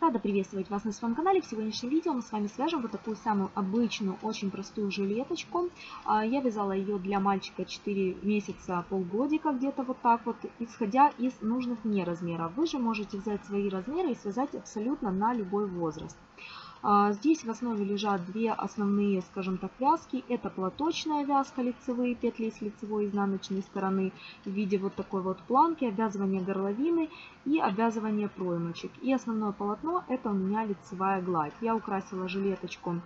Рада приветствовать вас на своем канале. В сегодняшнем видео мы с вами свяжем вот такую самую обычную, очень простую жилеточку. А, я вязала ее для мальчика 4 месяца, полгодика где-то вот так вот, исходя из нужных мне размеров. Вы же можете взять свои размеры и связать абсолютно на любой возраст. А, здесь в основе лежат две основные, скажем так, вязки. Это платочная вязка, лицевые петли с лицевой изнаночной стороны в виде вот такой вот планки, обвязывание горловины и обвязывание проймочек. И основное полотно это у меня лицевая гладь. Я украсила жилеточку,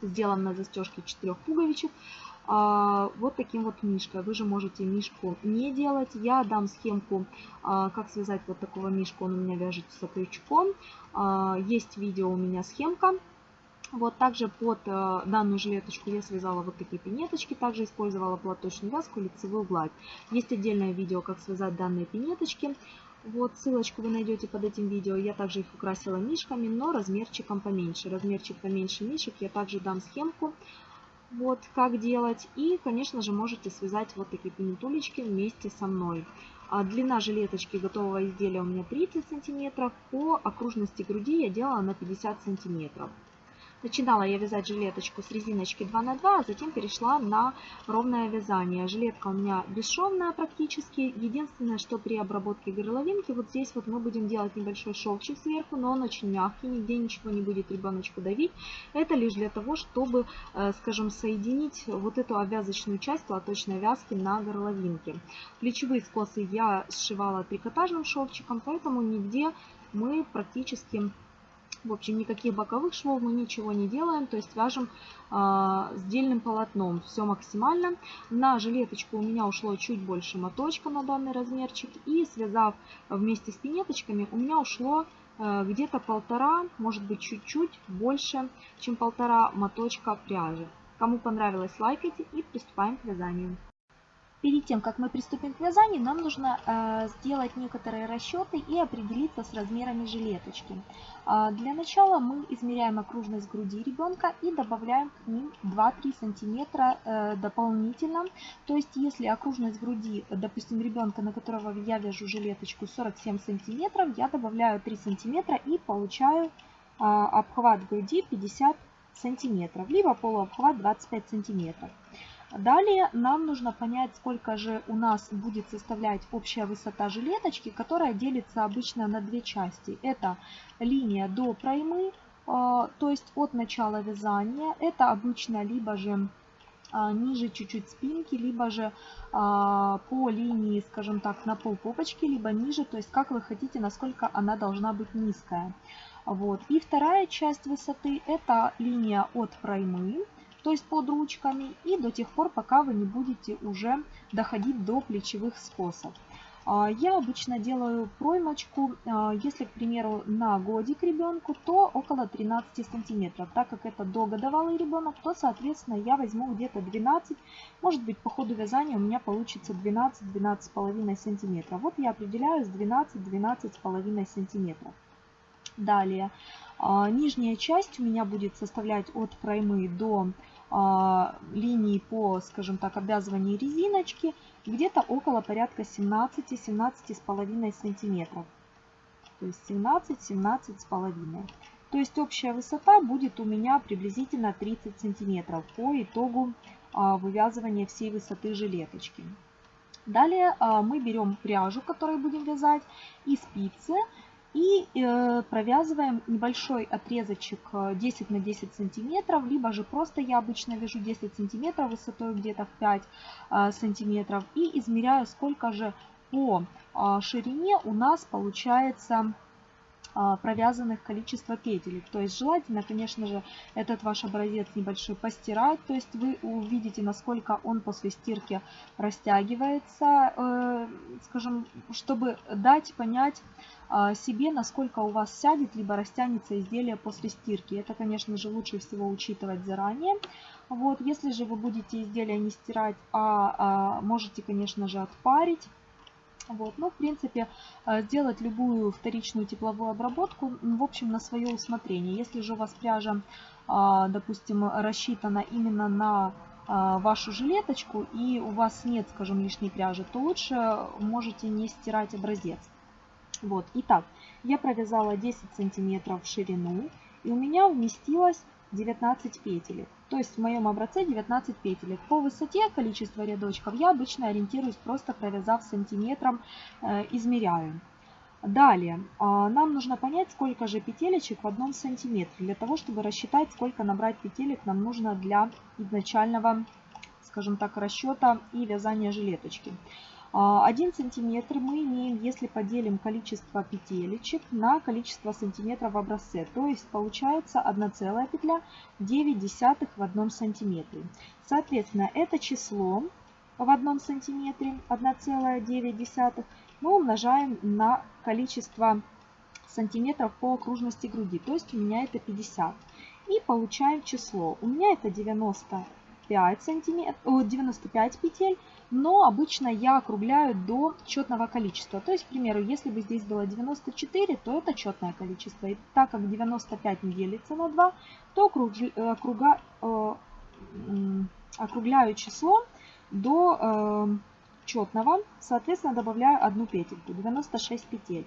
сделан на застежке 4 пуговичек. А, вот таким вот мишкой. Вы же можете мишку не делать. Я дам схемку, а, как связать вот такого мишку. Он у меня вяжется крючком. А, есть видео у меня схемка. Вот также под данную жилеточку я связала вот такие пинеточки. Также использовала платочную вязку, лицевую гладь. Есть отдельное видео, как связать данные пинеточки. Вот ссылочку вы найдете под этим видео. Я также их украсила мишками, но размерчиком поменьше. Размерчик поменьше мишек я также дам схемку вот как делать. И, конечно же, можете связать вот такие пинетулечки вместе со мной. А длина жилеточки готового изделия у меня 30 сантиметров. По окружности груди я делала на 50 сантиметров. Начинала я вязать жилеточку с резиночки 2 на 2, а затем перешла на ровное вязание. Жилетка у меня бесшовная практически. Единственное, что при обработке горловинки, вот здесь вот мы будем делать небольшой шовчик сверху, но он очень мягкий, нигде ничего не будет ребеночку давить. Это лишь для того, чтобы, э, скажем, соединить вот эту обвязочную часть платочной вязки на горловинке. Плечевые скосы я сшивала трикотажным шовчиком, поэтому нигде мы практически в общем, никаких боковых швов мы ничего не делаем, то есть вяжем э, сдельным полотном. Все максимально. На жилеточку у меня ушло чуть больше моточка на данный размерчик. И связав вместе с пинеточками, у меня ушло э, где-то полтора, может быть чуть-чуть больше, чем полтора моточка пряжи. Кому понравилось, лайкайте и приступаем к вязанию. Перед тем, как мы приступим к вязанию, нам нужно э, сделать некоторые расчеты и определиться с размерами жилеточки. Э, для начала мы измеряем окружность груди ребенка и добавляем к ним 2-3 сантиметра э, дополнительно. То есть, если окружность груди, допустим, ребенка, на которого я вяжу жилеточку 47 сантиметров, я добавляю 3 сантиметра и получаю э, обхват груди 50 сантиметров, либо полуобхват 25 сантиметров. Далее нам нужно понять, сколько же у нас будет составлять общая высота жилеточки, которая делится обычно на две части. Это линия до проймы, а, то есть от начала вязания. Это обычно либо же а, ниже чуть-чуть спинки, либо же а, по линии, скажем так, на пол попочки, либо ниже, то есть как вы хотите, насколько она должна быть низкая. Вот. И вторая часть высоты это линия от проймы то есть под ручками, и до тех пор, пока вы не будете уже доходить до плечевых скосов. А, я обычно делаю проймочку, а, если, к примеру, на годик ребенку, то около 13 сантиметров. Так как это догодовалый ребенок, то, соответственно, я возьму где-то 12, может быть, по ходу вязания у меня получится 12-12,5 сантиметров. Вот я определяю с 12-12,5 сантиметров. Далее, нижняя часть у меня будет составлять от проймы до а, линии по, скажем так, обвязыванию резиночки где-то около порядка 17-17,5 сантиметров. То есть 17-17,5. То есть общая высота будет у меня приблизительно 30 сантиметров по итогу а, вывязывания всей высоты жилеточки. Далее мы берем пряжу, которой будем вязать, и спицы. И э, провязываем небольшой отрезочек 10 э, на 10 сантиметров, либо же просто я обычно вяжу 10 сантиметров высотой где-то в 5 э, сантиметров. И измеряю, сколько же по ширине у нас получается провязанных количество петелек. То есть желательно, конечно же, этот ваш образец небольшой постирать. То есть вы увидите, насколько он после стирки растягивается, скажем, чтобы дать понять себе, насколько у вас сядет, либо растянется изделие после стирки. Это, конечно же, лучше всего учитывать заранее. Вот, если же вы будете изделие не стирать, а, а можете, конечно же, отпарить, вот. Ну, в принципе, э, сделать любую вторичную тепловую обработку, в общем, на свое усмотрение. Если же у вас пряжа, а, допустим, рассчитана именно на а, вашу жилеточку и у вас нет, скажем, лишней пряжи, то лучше можете не стирать образец. Вот, итак, я провязала 10 сантиметров в ширину и у меня вместилось 19 петелек. То есть в моем образце 19 петелек. По высоте количество рядочков я обычно ориентируюсь просто провязав сантиметром, э, измеряю. Далее, а, нам нужно понять, сколько же петелечек в одном сантиметре, для того, чтобы рассчитать, сколько набрать петелек нам нужно для изначального, скажем так, расчета и вязания жилеточки. 1 а, сантиметр мы имеем, если поделим количество петелечек на количество сантиметров в образце. То есть получается 1 целая петля 9 десятых в одном сантиметре. Соответственно, это число в одном сантиметре 1,9 мы умножаем на количество сантиметров по окружности груди. То есть у меня это 50. И получаем число. У меня это 95, сантиметров, 95 петель, но обычно я округляю до четного количества. То есть, к примеру, если бы здесь было 94, то это четное количество. И так как 95 не делится на 2, то округа, э, округляю число до э, четного, соответственно, добавляю одну петельку, 96 петель.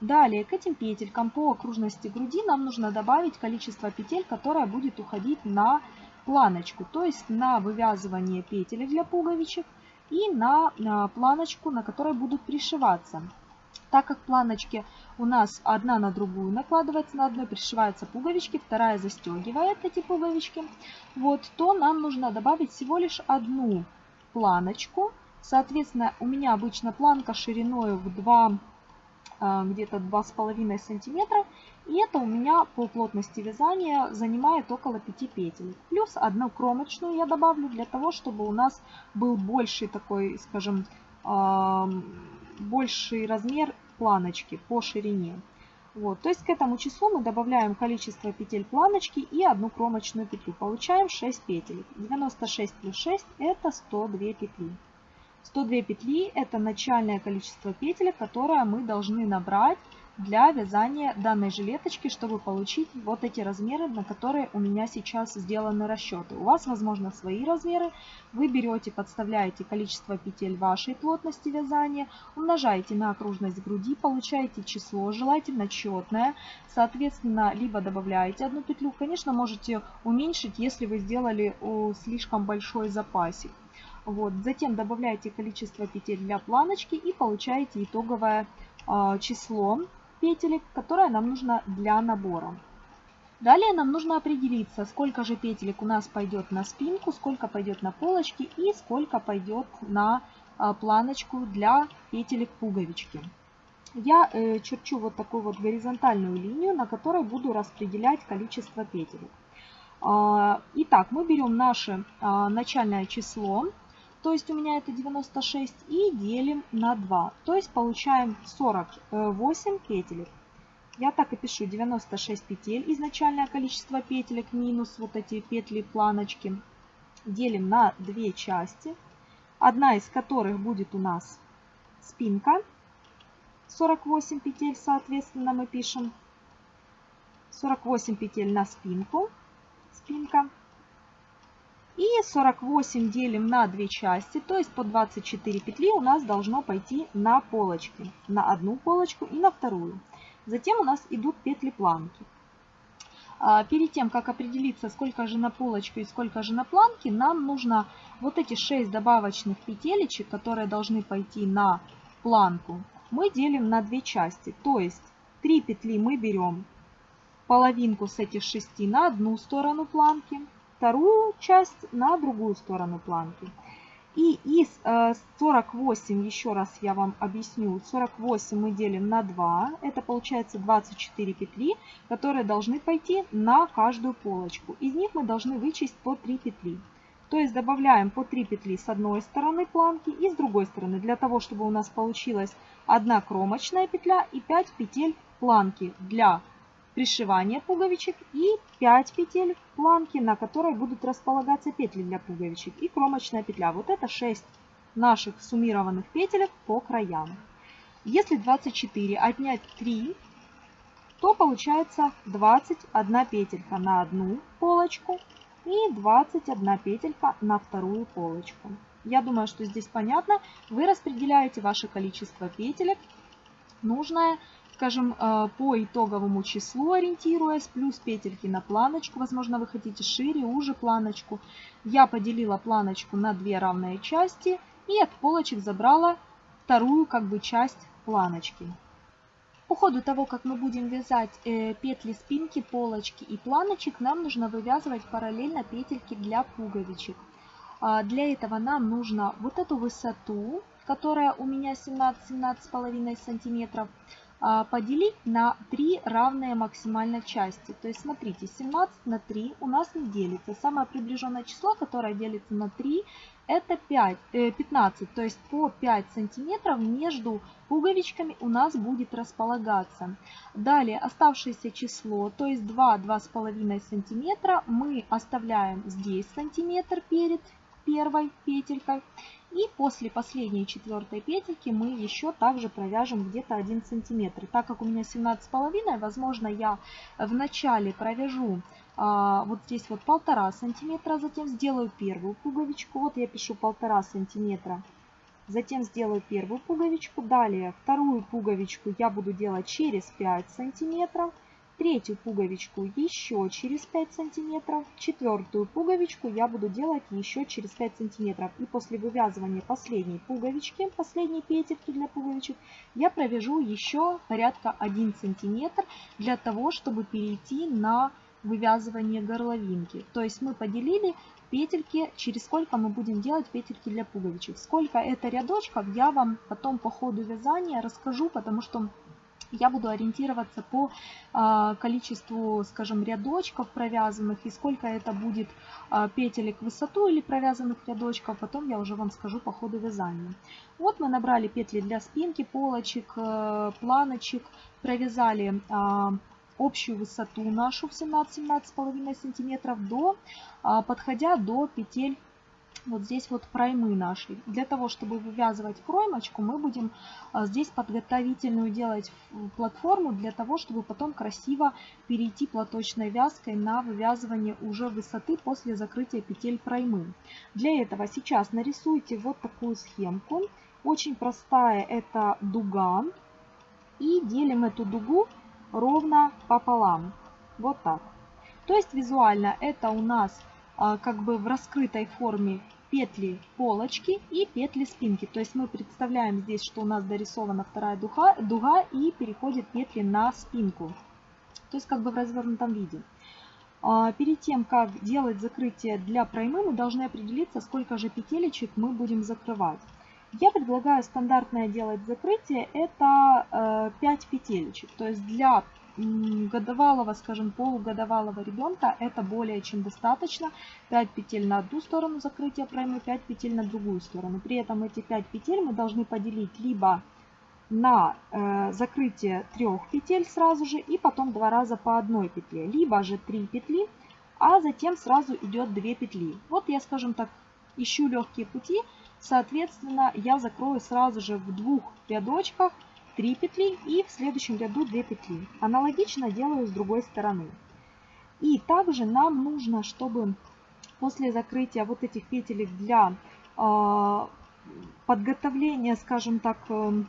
Далее к этим петелькам по окружности груди нам нужно добавить количество петель, которое будет уходить на планочку, то есть на вывязывание петель для пуговичек и на, планочку, на которой будут пришиваться. Так как планочки у нас одна на другую накладывается, на одной пришиваются пуговички, вторая застегивает эти пуговички, вот, то нам нужно добавить всего лишь одну планочку. Соответственно, у меня обычно планка шириной в 2 а, где-то 2,5 сантиметра. И это у меня по плотности вязания занимает около 5 петель. Плюс одну кромочную я добавлю для того, чтобы у нас был больший такой, скажем, больший размер планочки по ширине. Вот, то есть к этому числу мы добавляем количество петель планочки и одну кромочную петлю. Получаем 6 петель. 96 плюс 6 это 102 петли. 102 петли это начальное количество петель, которое мы должны набрать для вязания данной жилеточки, чтобы получить вот эти размеры, на которые у меня сейчас сделаны расчеты. У вас, возможно, свои размеры. Вы берете, подставляете количество петель вашей плотности вязания, умножаете на окружность груди, получаете число, желательно четное. Соответственно, либо добавляете одну петлю. Конечно, можете уменьшить, если вы сделали слишком большой запасик. Вот. Затем добавляете количество петель для планочки и получаете итоговое э, число петелек, которое нам нужно для набора. Далее нам нужно определиться, сколько же петелек у нас пойдет на спинку, сколько пойдет на полочки и сколько пойдет на а, планочку для петелек пуговички. Я э, черчу вот такую вот горизонтальную линию, на которой буду распределять количество петелек. А, итак, мы берем наше а, начальное число то есть у меня это 96, и делим на 2. То есть получаем 48 петелек. Я так и пишу 96 петель, изначальное количество петелек минус вот эти петли планочки. Делим на две части, одна из которых будет у нас спинка. 48 петель, соответственно, мы пишем 48 петель на спинку, спинка. И 48 делим на две части, то есть по 24 петли у нас должно пойти на полочки. На одну полочку и на вторую. Затем у нас идут петли планки. А, перед тем, как определиться, сколько же на полочку и сколько же на планке, нам нужно вот эти 6 добавочных петелечек, которые должны пойти на планку, мы делим на две части. То есть 3 петли мы берем половинку с этих 6 на одну сторону планки, вторую часть на другую сторону планки. И из 48, э, еще раз я вам объясню, 48 мы делим на 2, это получается 24 петли, которые должны пойти на каждую полочку. Из них мы должны вычесть по 3 петли. То есть добавляем по 3 петли с одной стороны планки и с другой стороны, для того, чтобы у нас получилась одна кромочная петля и 5 петель планки для пришивание пуговичек и 5 петель планки, на которой будут располагаться петли для пуговичек и кромочная петля. Вот это 6 наших суммированных петелек по краям. Если 24 отнять 3, то получается 21 петелька на одну полочку и 21 петелька на вторую полочку. Я думаю, что здесь понятно. Вы распределяете ваше количество петелек, нужное скажем, э, по итоговому числу ориентируясь, плюс петельки на планочку, возможно, вы хотите шире, уже планочку. Я поделила планочку на две равные части и от полочек забрала вторую как бы часть планочки. По ходу того, как мы будем вязать э, петли спинки, полочки и планочек, нам нужно вывязывать параллельно петельки для пуговичек. А для этого нам нужно вот эту высоту, которая у меня 17-17,5 сантиметров, поделить на 3 равные максимально части. То есть смотрите, 17 на 3 у нас не делится. Самое приближенное число, которое делится на 3, это 5, э, 15. То есть по 5 сантиметров между пуговичками у нас будет располагаться. Далее оставшееся число, то есть 2-2,5 сантиметра, мы оставляем здесь сантиметр перед первой петелькой. И после последней четвертой петельки мы еще также провяжем где-то 1 сантиметр. Так как у меня 17,5, возможно я в начале провяжу а, вот здесь вот полтора сантиметра, затем сделаю первую пуговичку. Вот я пишу полтора сантиметра. Затем сделаю первую пуговичку. Далее вторую пуговичку я буду делать через 5 сантиметров третью пуговичку еще через 5 сантиметров, четвертую пуговичку я буду делать еще через 5 сантиметров. И после вывязывания последней пуговички, последней петельки для пуговичек, я провяжу еще порядка 1 сантиметр для того, чтобы перейти на вывязывание горловинки. То есть мы поделили петельки, через сколько мы будем делать петельки для пуговичек. Сколько это рядочков, я вам потом по ходу вязания расскажу, потому что я буду ориентироваться по а, количеству, скажем, рядочков провязанных и сколько это будет а, петелек в высоту или провязанных рядочков, потом я уже вам скажу по ходу вязания. Вот мы набрали петли для спинки, полочек, э, планочек, провязали а, общую высоту нашу в 17-17,5 сантиметров до, подходя до петель вот здесь вот проймы наши. Для того, чтобы вывязывать проймочку, мы будем а, здесь подготовительную делать платформу, для того, чтобы потом красиво перейти платочной вязкой на вывязывание уже высоты после закрытия петель проймы. Для этого сейчас нарисуйте вот такую схемку. Очень простая, это дуга. И делим эту дугу ровно пополам. Вот так. То есть визуально это у нас а, как бы в раскрытой форме петли полочки и петли спинки. То есть мы представляем здесь, что у нас дорисована вторая дуга, дуга и переходит петли на спинку. То есть как бы в развернутом виде. А, перед тем, как делать закрытие для проймы, мы должны определиться, сколько же петелечек мы будем закрывать. Я предлагаю стандартное делать закрытие, это 5 э, петелечек. То есть для годовалого, скажем, полугодовалого ребенка это более чем достаточно. 5 петель на одну сторону закрытия проймы, 5 петель на другую сторону. При этом эти 5 петель мы должны поделить либо на э, закрытие трех петель сразу же и потом два раза по одной петле, либо же 3 петли, а затем сразу идет 2 петли. Вот я, скажем так, ищу легкие пути, соответственно, я закрою сразу же в двух рядочках 3 петли и в следующем ряду 2 петли. Аналогично делаю с другой стороны. И также нам нужно, чтобы после закрытия вот этих петелек для э, подготовления, скажем так, э,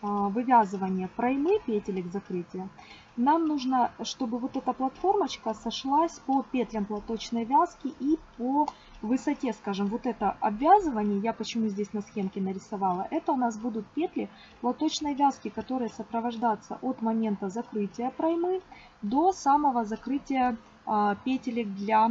вывязывания проймы петелек закрытия, нам нужно, чтобы вот эта платформочка сошлась по петлям платочной вязки и по высоте, скажем, вот это обвязывание, я почему здесь на схемке нарисовала, это у нас будут петли платочной вязки, которые сопровождаться от момента закрытия проймы до самого закрытия а, петелек для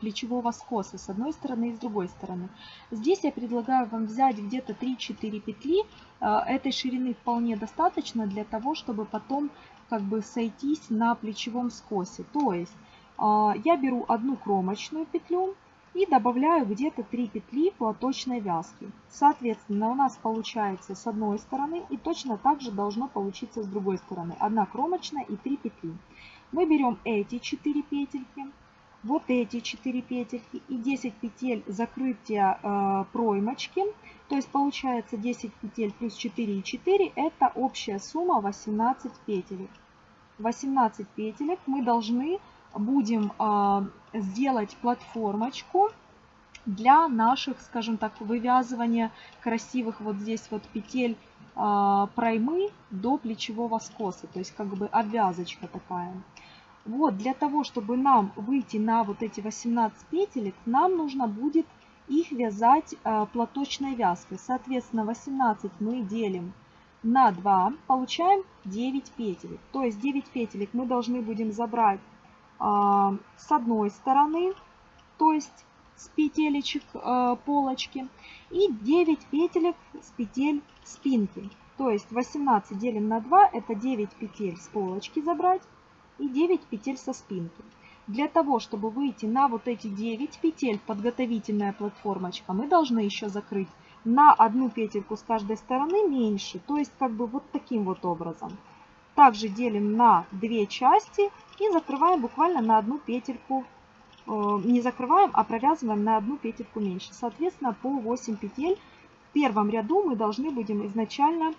плечевого скоса с одной стороны и с другой стороны. Здесь я предлагаю вам взять где-то 3-4 петли. А, этой ширины вполне достаточно для того, чтобы потом как бы сойтись на плечевом скосе. То есть а, я беру одну кромочную петлю и добавляю где-то 3 петли платочной вязки. Соответственно, у нас получается с одной стороны и точно так же должно получиться с другой стороны. Одна кромочная и 3 петли. Мы берем эти 4 петельки вот эти 4 петельки и 10 петель закрытия э, проймочки. То есть получается 10 петель плюс 4 и 4 это общая сумма 18 петелек. 18 петелек мы должны будем э, сделать платформочку для наших, скажем так, вывязывания красивых вот здесь вот петель проймы до плечевого скоса, то есть как бы обвязочка такая. Вот, для того, чтобы нам выйти на вот эти 18 петелек, нам нужно будет их вязать э, платочной вязкой. Соответственно, 18 мы делим на 2, получаем 9 петелек. То есть 9 петелек мы должны будем забрать э, с одной стороны, то есть с петелечек э, полочки, и 9 петелек с петель спинки. То есть 18 делим на 2, это 9 петель с полочки забрать и 9 петель со спинки. Для того, чтобы выйти на вот эти 9 петель, подготовительная платформочка, мы должны еще закрыть на одну петельку с каждой стороны меньше, то есть как бы вот таким вот образом. Также делим на две части и закрываем буквально на одну петельку, э, не закрываем, а провязываем на одну петельку меньше. Соответственно, по 8 петель в первом ряду мы должны будем изначально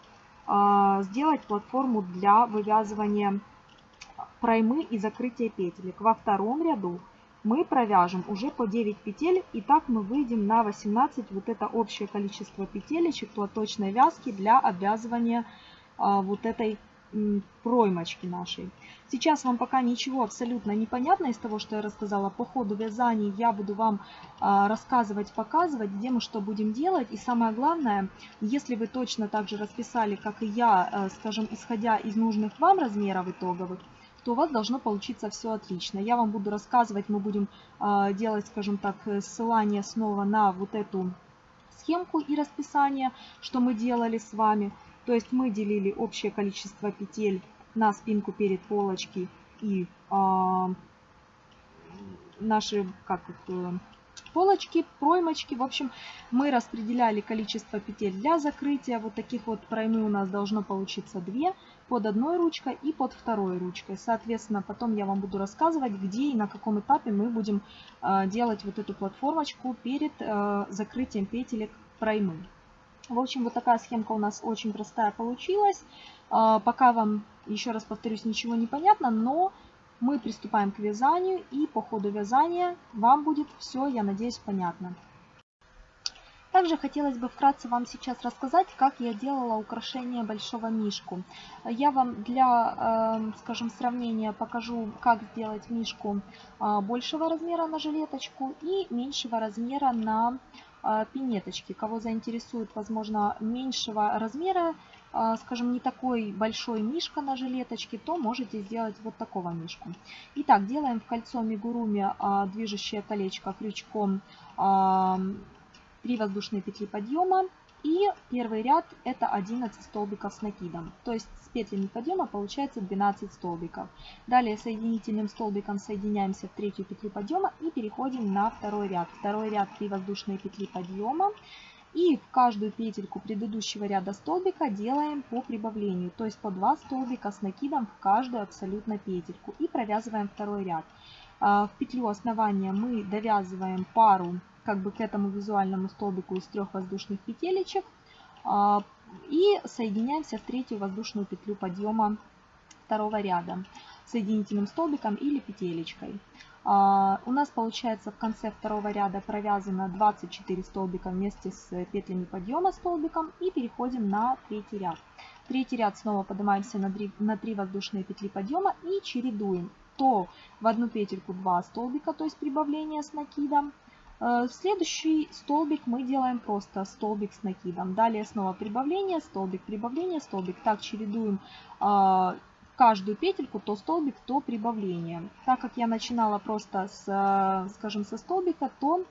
э, сделать платформу для вывязывания проймы и закрытия петелек. Во втором ряду мы провяжем уже по 9 петель и так мы выйдем на 18 вот это общее количество петелечек платочной вязки для обвязывания а, вот этой проймочки нашей. Сейчас вам пока ничего абсолютно не понятно из того, что я рассказала. По ходу вязания я буду вам а, рассказывать, показывать, где мы что будем делать. И самое главное, если вы точно так же расписали, как и я, а, скажем, исходя из нужных вам размеров итоговых, то у вас должно получиться все отлично. Я вам буду рассказывать, мы будем э, делать, скажем так, ссылание снова на вот эту схемку и расписание, что мы делали с вами. То есть мы делили общее количество петель на спинку перед полочки и э, наши, как это, полочки, проймочки. В общем, мы распределяли количество петель для закрытия. Вот таких вот проймы у нас должно получиться 2 под одной ручкой и под второй ручкой. Соответственно, потом я вам буду рассказывать, где и на каком этапе мы будем э, делать вот эту платформочку перед э, закрытием петелек проймы. В общем, вот такая схемка у нас очень простая получилась. Э, пока вам, еще раз повторюсь, ничего не понятно, но мы приступаем к вязанию и по ходу вязания вам будет все, я надеюсь, понятно. Также хотелось бы вкратце вам сейчас рассказать, как я делала украшение большого мишку. Я вам для, эм, скажем, сравнения покажу, как сделать мишку а, большего размера на жилеточку и меньшего размера на а, пинеточки. Кого заинтересует, возможно, меньшего размера, а, скажем, не такой большой мишка на жилеточке, то можете сделать вот такого мишку. Итак, делаем в кольцо мигуруми движущее колечко крючком 3 воздушные петли подъема. И первый ряд это 11 столбиков с накидом. То есть с петлями подъема получается 12 столбиков. Далее соединительным столбиком соединяемся в третью петлю подъема и переходим на второй ряд. Второй ряд 3 воздушные петли подъема. И в каждую петельку предыдущего ряда столбика делаем по прибавлению, то есть по 2 столбика с накидом в каждую абсолютно петельку. И провязываем второй ряд. А, в петлю основания мы довязываем пару как бы к этому визуальному столбику из трех воздушных петелечек а, и соединяемся в третью воздушную петлю подъема второго ряда соединительным столбиком или петелечкой. А, у нас получается в конце второго ряда провязано 24 столбика вместе с петлями подъема столбиком и переходим на третий ряд. Третий ряд снова поднимаемся на 3, на 3 воздушные петли подъема и чередуем то в одну петельку 2 столбика, то есть прибавление с накидом, следующий столбик мы делаем просто столбик с накидом. Далее снова прибавление, столбик, прибавление, столбик. Так чередуем э, каждую петельку, то столбик, то прибавление. Так как я начинала просто с, э, скажем, со столбика, то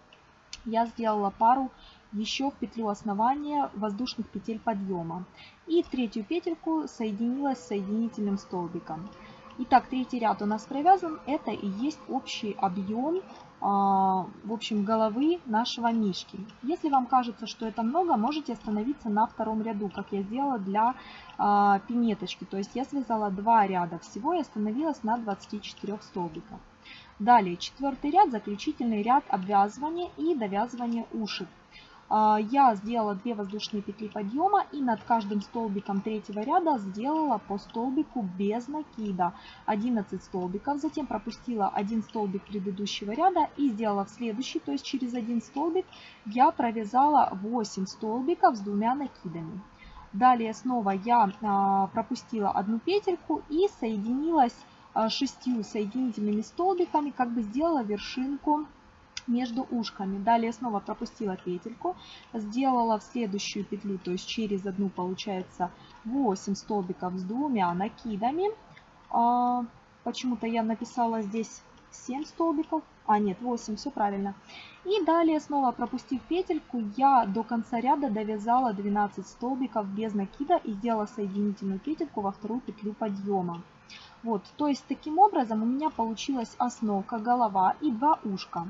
я сделала пару еще в петлю основания воздушных петель подъема. И третью петельку соединила с соединительным столбиком. Итак, третий ряд у нас провязан. Это и есть общий объем в общем, головы нашего мишки. Если вам кажется, что это много, можете остановиться на втором ряду, как я сделала для а, пинеточки. То есть я связала два ряда всего и остановилась на 24 столбиках. Далее четвертый ряд, заключительный ряд обвязывания и довязывания ушек. А, я сделала 2 воздушные петли подъема и над каждым столбиком третьего ряда сделала по столбику без накида 11 столбиков. Затем пропустила один столбик предыдущего ряда и сделала в следующий, то есть через один столбик я провязала 8 столбиков с двумя накидами. Далее снова я а, пропустила одну петельку и соединилась а, шестью соединительными столбиками, как бы сделала вершинку между ушками. Далее снова пропустила петельку, сделала в следующую петлю, то есть через одну получается 8 столбиков с двумя накидами. А, почему-то я написала здесь 7 столбиков, а нет 8, все правильно. И далее снова пропустив петельку, я до конца ряда довязала 12 столбиков без накида и сделала соединительную петельку во вторую петлю подъема. Вот, то есть таким образом у меня получилась основка, голова и два ушка.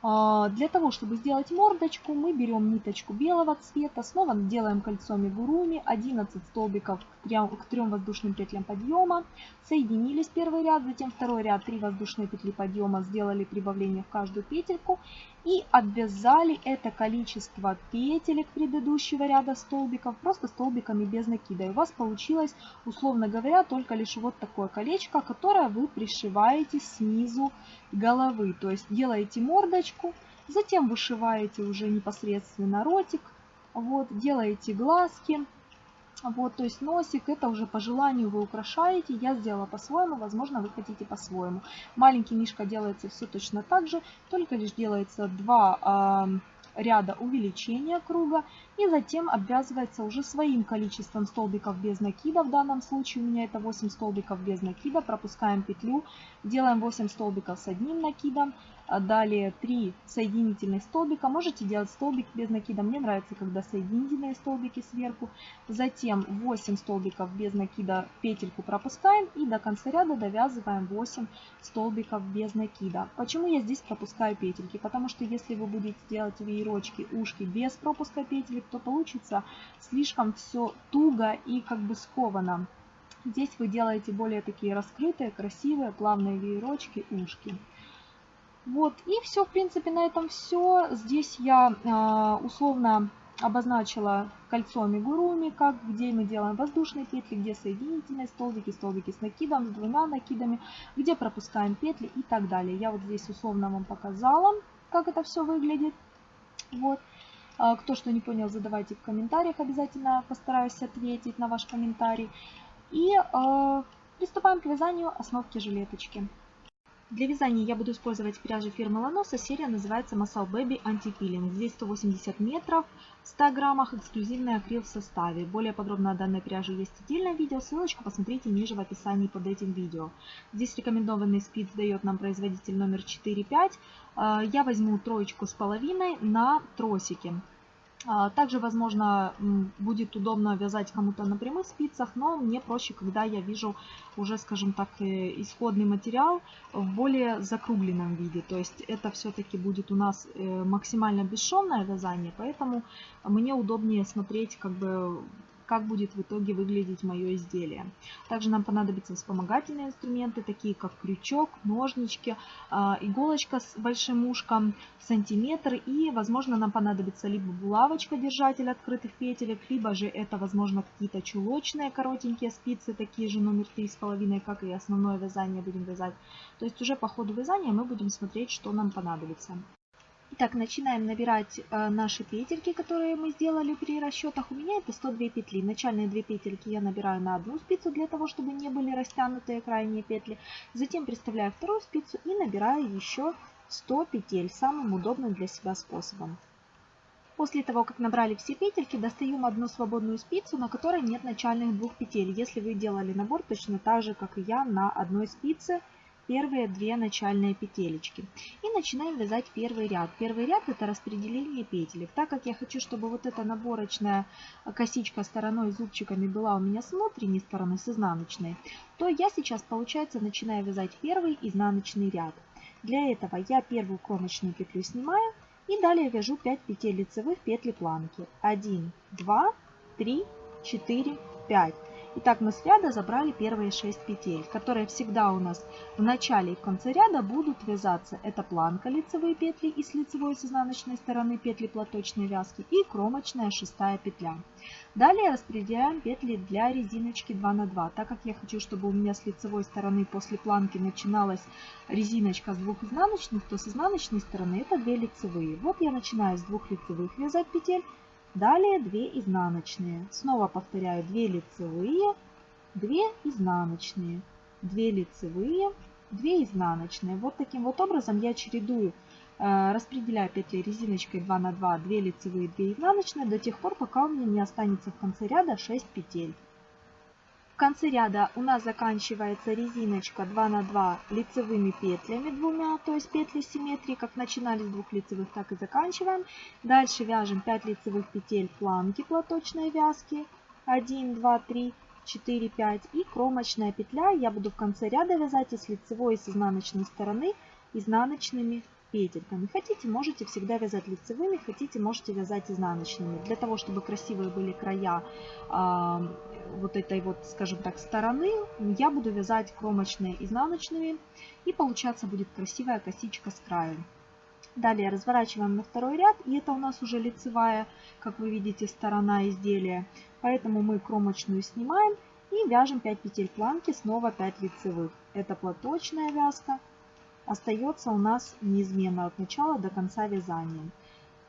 А, для того, чтобы сделать мордочку, мы берем ниточку белого цвета, снова делаем кольцо мигуруми, 11 столбиков к 3, к 3 воздушным петлям подъема, соединились первый ряд, затем второй ряд, 3 воздушные петли подъема, сделали прибавление в каждую петельку и обвязали это количество петелек предыдущего ряда столбиков просто столбиками без накида. И у вас получилось, условно говоря, только лишь вот такое колечко, которое вы пришиваете снизу головы. То есть делаете мордочку, затем вышиваете уже непосредственно ротик, вот, делаете глазки. Вот, то есть носик, это уже по желанию вы украшаете. Я сделала по-своему, возможно, вы хотите по-своему. Маленький мишка делается все точно так же, только лишь делается два э, ряда увеличения круга. И затем обвязывается уже своим количеством столбиков без накида. В данном случае у меня это 8 столбиков без накида. Пропускаем петлю, делаем 8 столбиков с одним накидом. А далее 3 соединительных столбика. Можете делать столбик без накида. Мне нравится, когда соединительные столбики сверху. Затем 8 столбиков без накида петельку пропускаем. И до конца ряда довязываем 8 столбиков без накида. Почему я здесь пропускаю петельки? Потому что если вы будете делать веерочки, ушки без пропуска петелек, то получится слишком все туго и как бы сковано. Здесь вы делаете более такие раскрытые, красивые, плавные веерочки, ушки. Вот, и все, в принципе, на этом все. Здесь я э, условно обозначила кольцо амигуруми, как, где мы делаем воздушные петли, где соединительные столбики, столбики с накидом, с двумя накидами, где пропускаем петли и так далее. Я вот здесь условно вам показала, как это все выглядит. Вот. А, кто что не понял, задавайте в комментариях, обязательно постараюсь ответить на ваш комментарий. И э, приступаем к вязанию основки жилеточки. Для вязания я буду использовать пряжу фирмы Ланоса. Серия называется Masal Baby Anti-Peeling. Здесь 180 метров, в 100 граммах, эксклюзивный акрил в составе. Более подробно о данной пряже есть отдельное видео. Ссылочку посмотрите ниже в описании под этим видео. Здесь рекомендованный спиц дает нам производитель номер 4-5. Э, я возьму троечку с половиной на тросики. А, также, возможно, будет удобно вязать кому-то на прямых спицах, но мне проще, когда я вижу уже, скажем так, э, исходный материал в более закругленном виде. То есть это все-таки будет у нас э, максимально бесшовное вязание, поэтому мне удобнее смотреть как бы как будет в итоге выглядеть мое изделие. Также нам понадобятся вспомогательные инструменты, такие как крючок, ножнички, а, иголочка с большим ушком, сантиметр и, возможно, нам понадобится либо булавочка, держатель открытых петелек, либо же это, возможно, какие-то чулочные коротенькие спицы, такие же номер 3,5, как и основное вязание будем вязать. То есть уже по ходу вязания мы будем смотреть, что нам понадобится. Итак, начинаем набирать э, наши петельки, которые мы сделали при расчетах. У меня это 102 петли. Начальные две петельки я набираю на одну спицу, для того, чтобы не были растянутые крайние петли. Затем приставляю вторую спицу и набираю еще 100 петель самым удобным для себя способом. После того, как набрали все петельки, достаем одну свободную спицу, на которой нет начальных двух петель. Если вы делали набор точно так же, как и я, на одной спице – первые две начальные петелечки. И начинаем вязать первый ряд. Первый ряд это распределение петелек. Так как я хочу, чтобы вот эта наборочная косичка стороной зубчиками была у меня с внутренней стороны, с изнаночной, то я сейчас, получается, начинаю вязать первый изнаночный ряд. Для этого я первую кромочную петлю снимаю и далее вяжу 5 петель лицевых петли планки. 1, 2, 3, 4, 5. Итак, мы с ряда забрали первые 6 петель, которые всегда у нас в начале и в конце ряда будут вязаться. Это планка лицевые петли и с лицевой с изнаночной стороны петли платочной вязки и кромочная шестая петля. Далее распределяем петли для резиночки 2 на 2. Так как я хочу, чтобы у меня с лицевой стороны после планки начиналась резиночка с двух изнаночных, то с изнаночной стороны это 2 лицевые. Вот я начинаю с двух лицевых вязать петель Далее 2 изнаночные. Снова повторяю 2 лицевые, 2 изнаночные, 2 лицевые, 2 изнаночные. Вот таким вот образом я чередую, э, распределяю петли резиночкой 2 на 2, 2 лицевые, 2 изнаночные до тех пор, пока у меня не останется в конце ряда 6 петель. В конце ряда у нас заканчивается резиночка 2 на 2 лицевыми петлями двумя, то есть петли симметрии, как начинали с двух лицевых, так и заканчиваем. Дальше вяжем 5 лицевых петель планки платочной вязки. 1, 2, 3, 4, 5 и кромочная петля. Я буду в конце ряда вязать и с лицевой, и с изнаночной стороны изнаночными петельками. Хотите, можете всегда вязать лицевыми, хотите, можете вязать изнаночными. Для того, чтобы красивые были края э, вот этой вот, скажем так, стороны, я буду вязать кромочные изнаночными. И получаться будет красивая косичка с краю. Далее разворачиваем на второй ряд, и это у нас уже лицевая, как вы видите, сторона изделия. Поэтому мы кромочную снимаем и вяжем 5 петель планки, снова 5 лицевых. Это платочная вязка, остается у нас неизменно от начала до конца вязания.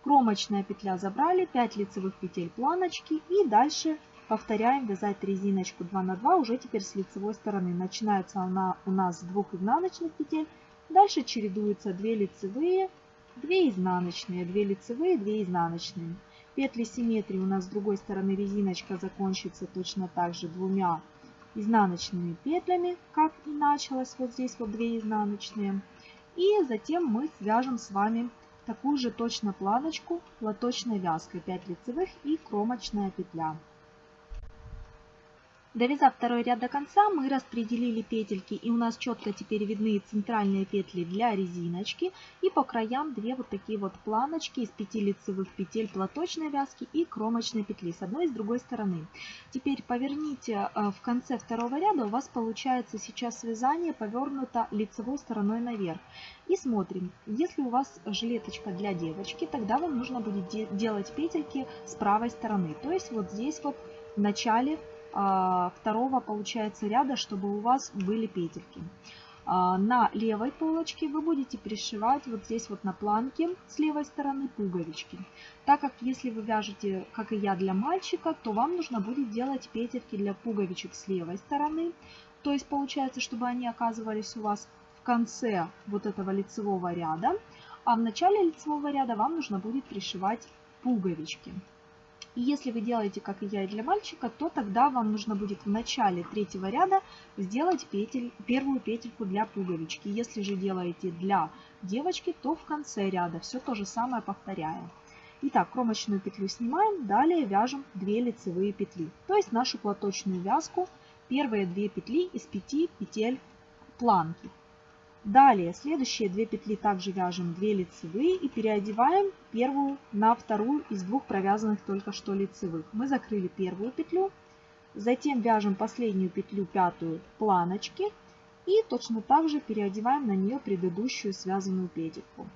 Кромочная петля забрали, 5 лицевых петель планочки и дальше повторяем вязать резиночку 2 на 2 уже теперь с лицевой стороны. Начинается она у нас с двух изнаночных петель, дальше чередуются 2 лицевые, 2 изнаночные, 2 лицевые, 2 изнаночные. Петли симметрии у нас с другой стороны резиночка закончится точно так же двумя изнаночными петлями, как и началось вот здесь вот 2 изнаночные. И затем мы свяжем с вами такую же точно планочку лоточной вязкой 5 лицевых и кромочная петля. Довязав второй ряд до конца, мы распределили петельки, и у нас четко теперь видны центральные петли для резиночки. И по краям две вот такие вот планочки из 5 лицевых петель платочной вязки и кромочной петли с одной и с другой стороны. Теперь поверните э, в конце второго ряда, у вас получается сейчас связание повернуто лицевой стороной наверх. И смотрим, если у вас жилеточка для девочки, тогда вам нужно будет делать петельки с правой стороны. То есть вот здесь вот в начале второго получается ряда, чтобы у вас были петельки. А, на левой полочке вы будете пришивать вот здесь вот на планке с левой стороны пуговички. Так как если вы вяжете, как и я, для мальчика, то вам нужно будет делать петельки для пуговичек с левой стороны. То есть получается, чтобы они оказывались у вас в конце вот этого лицевого ряда, а в начале лицевого ряда вам нужно будет пришивать пуговички. И если вы делаете, как и я, и для мальчика, то тогда вам нужно будет в начале третьего ряда сделать петель, первую петельку для пуговички. Если же делаете для девочки, то в конце ряда все то же самое повторяем. Итак, кромочную петлю снимаем, далее вяжем 2 лицевые петли. То есть нашу платочную вязку, первые 2 петли из 5 петель планки. Далее, следующие две петли также вяжем 2 лицевые и переодеваем первую на вторую из двух провязанных только что лицевых. Мы закрыли первую петлю, затем вяжем последнюю петлю, пятую, планочки и точно так же переодеваем на нее предыдущую связанную петельку.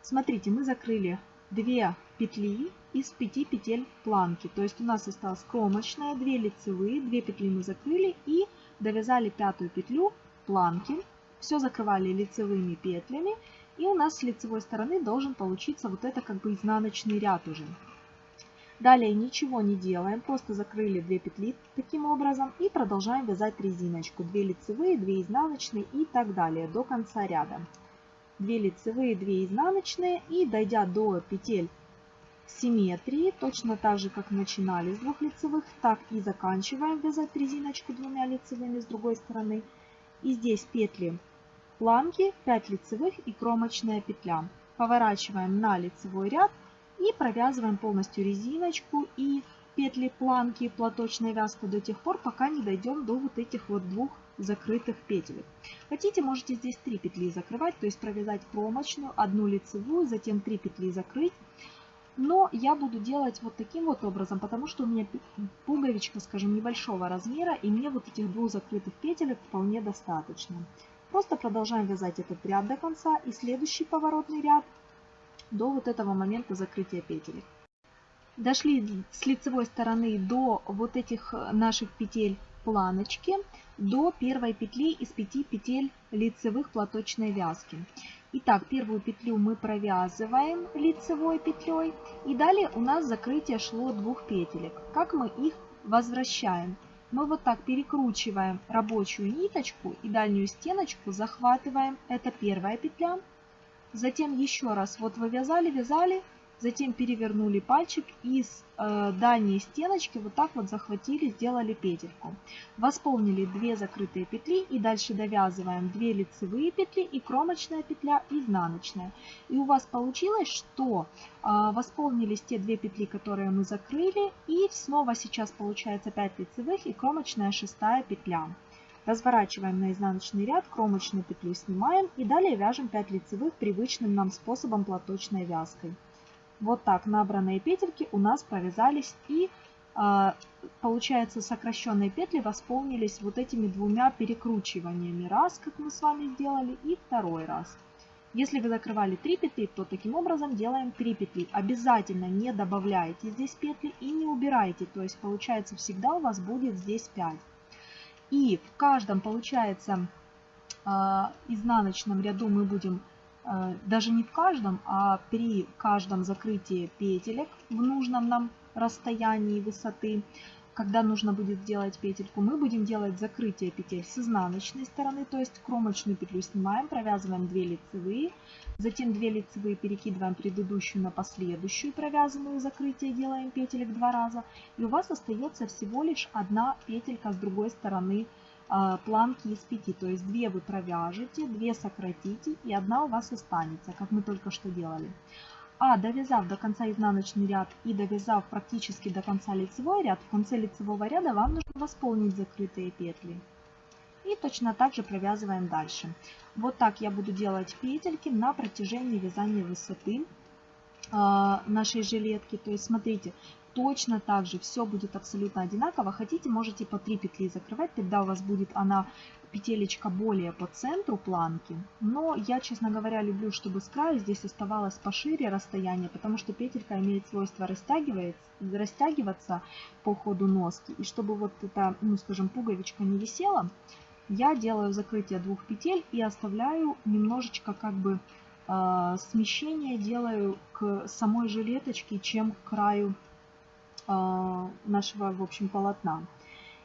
Смотрите, мы закрыли 2 петли из 5 петель планки, то есть у нас осталась кромочная, 2 лицевые, 2 петли мы закрыли и довязали пятую петлю планки все закрывали лицевыми петлями. И у нас с лицевой стороны должен получиться вот это как бы изнаночный ряд уже. Далее ничего не делаем, просто закрыли 2 петли таким образом и продолжаем вязать резиночку. 2 лицевые, 2 изнаночные и так далее до конца ряда. 2 лицевые, 2 изнаночные и дойдя до петель симметрии, точно так же как начинали с двух лицевых, так и заканчиваем вязать резиночку двумя лицевыми с другой стороны. И здесь петли планки, 5 лицевых и кромочная петля. Поворачиваем на лицевой ряд и провязываем полностью резиночку и петли планки платочной вязкой до тех пор, пока не дойдем до вот этих вот двух закрытых петель. Хотите, можете здесь 3 петли закрывать, то есть провязать кромочную, одну лицевую, затем 3 петли закрыть. Но я буду делать вот таким вот образом, потому что у меня пуговичка, скажем, небольшого размера, и мне вот этих двух закрытых петель вполне достаточно. Просто продолжаем вязать этот ряд до конца и следующий поворотный ряд до вот этого момента закрытия петель. Дошли с лицевой стороны до вот этих наших петель планочке до первой петли из 5 петель лицевых платочной вязки. Итак, первую петлю мы провязываем лицевой петлей. И далее у нас закрытие шло двух петелек. Как мы их возвращаем? Мы вот так перекручиваем рабочую ниточку и дальнюю стеночку захватываем. Это первая петля. Затем еще раз вот вывязали, вязали, Затем перевернули пальчик и с э, дальней стеночки вот так вот захватили, сделали петельку. Восполнили 2 закрытые петли и дальше довязываем 2 лицевые петли и кромочная петля изнаночная. И у вас получилось, что э, восполнились те 2 петли, которые мы закрыли. И снова сейчас получается 5 лицевых и кромочная шестая петля. Разворачиваем на изнаночный ряд, кромочную петлю снимаем и далее вяжем 5 лицевых привычным нам способом платочной вязкой. Вот так набранные петельки у нас провязались и а, получается сокращенные петли восполнились вот этими двумя перекручиваниями. Раз, как мы с вами сделали, и второй раз. Если вы закрывали 3 петли, то таким образом делаем 3 петли. Обязательно не добавляйте здесь петли и не убирайте. То есть получается всегда у вас будет здесь 5. И в каждом получается а, изнаночном ряду мы будем даже не в каждом, а при каждом закрытии петелек в нужном нам расстоянии высоты, когда нужно будет сделать петельку, мы будем делать закрытие петель с изнаночной стороны, то есть кромочную петлю снимаем, провязываем 2 лицевые, затем 2 лицевые перекидываем предыдущую на последующую провязанную закрытие, делаем петелек два раза, и у вас остается всего лишь одна петелька с другой стороны а, планки из 5. То есть 2 вы провяжете, 2 сократите и одна у вас останется, как мы только что делали. А довязав до конца изнаночный ряд и довязав практически до конца лицевой ряд, в конце лицевого ряда вам нужно восполнить закрытые петли. И точно так же провязываем дальше. Вот так я буду делать петельки на протяжении вязания высоты а, нашей жилетки. То есть смотрите, точно так же все будет абсолютно одинаково. Хотите, можете по 3 петли закрывать, тогда у вас будет она петелечка более по центру планки. Но я, честно говоря, люблю, чтобы с края здесь оставалось пошире расстояние, потому что петелька имеет свойство растягиваться по ходу носки. И чтобы вот эта, ну скажем, пуговичка не висела, я делаю закрытие двух петель и оставляю немножечко как бы э, смещение делаю к самой жилеточке, чем к краю нашего, в общем, полотна.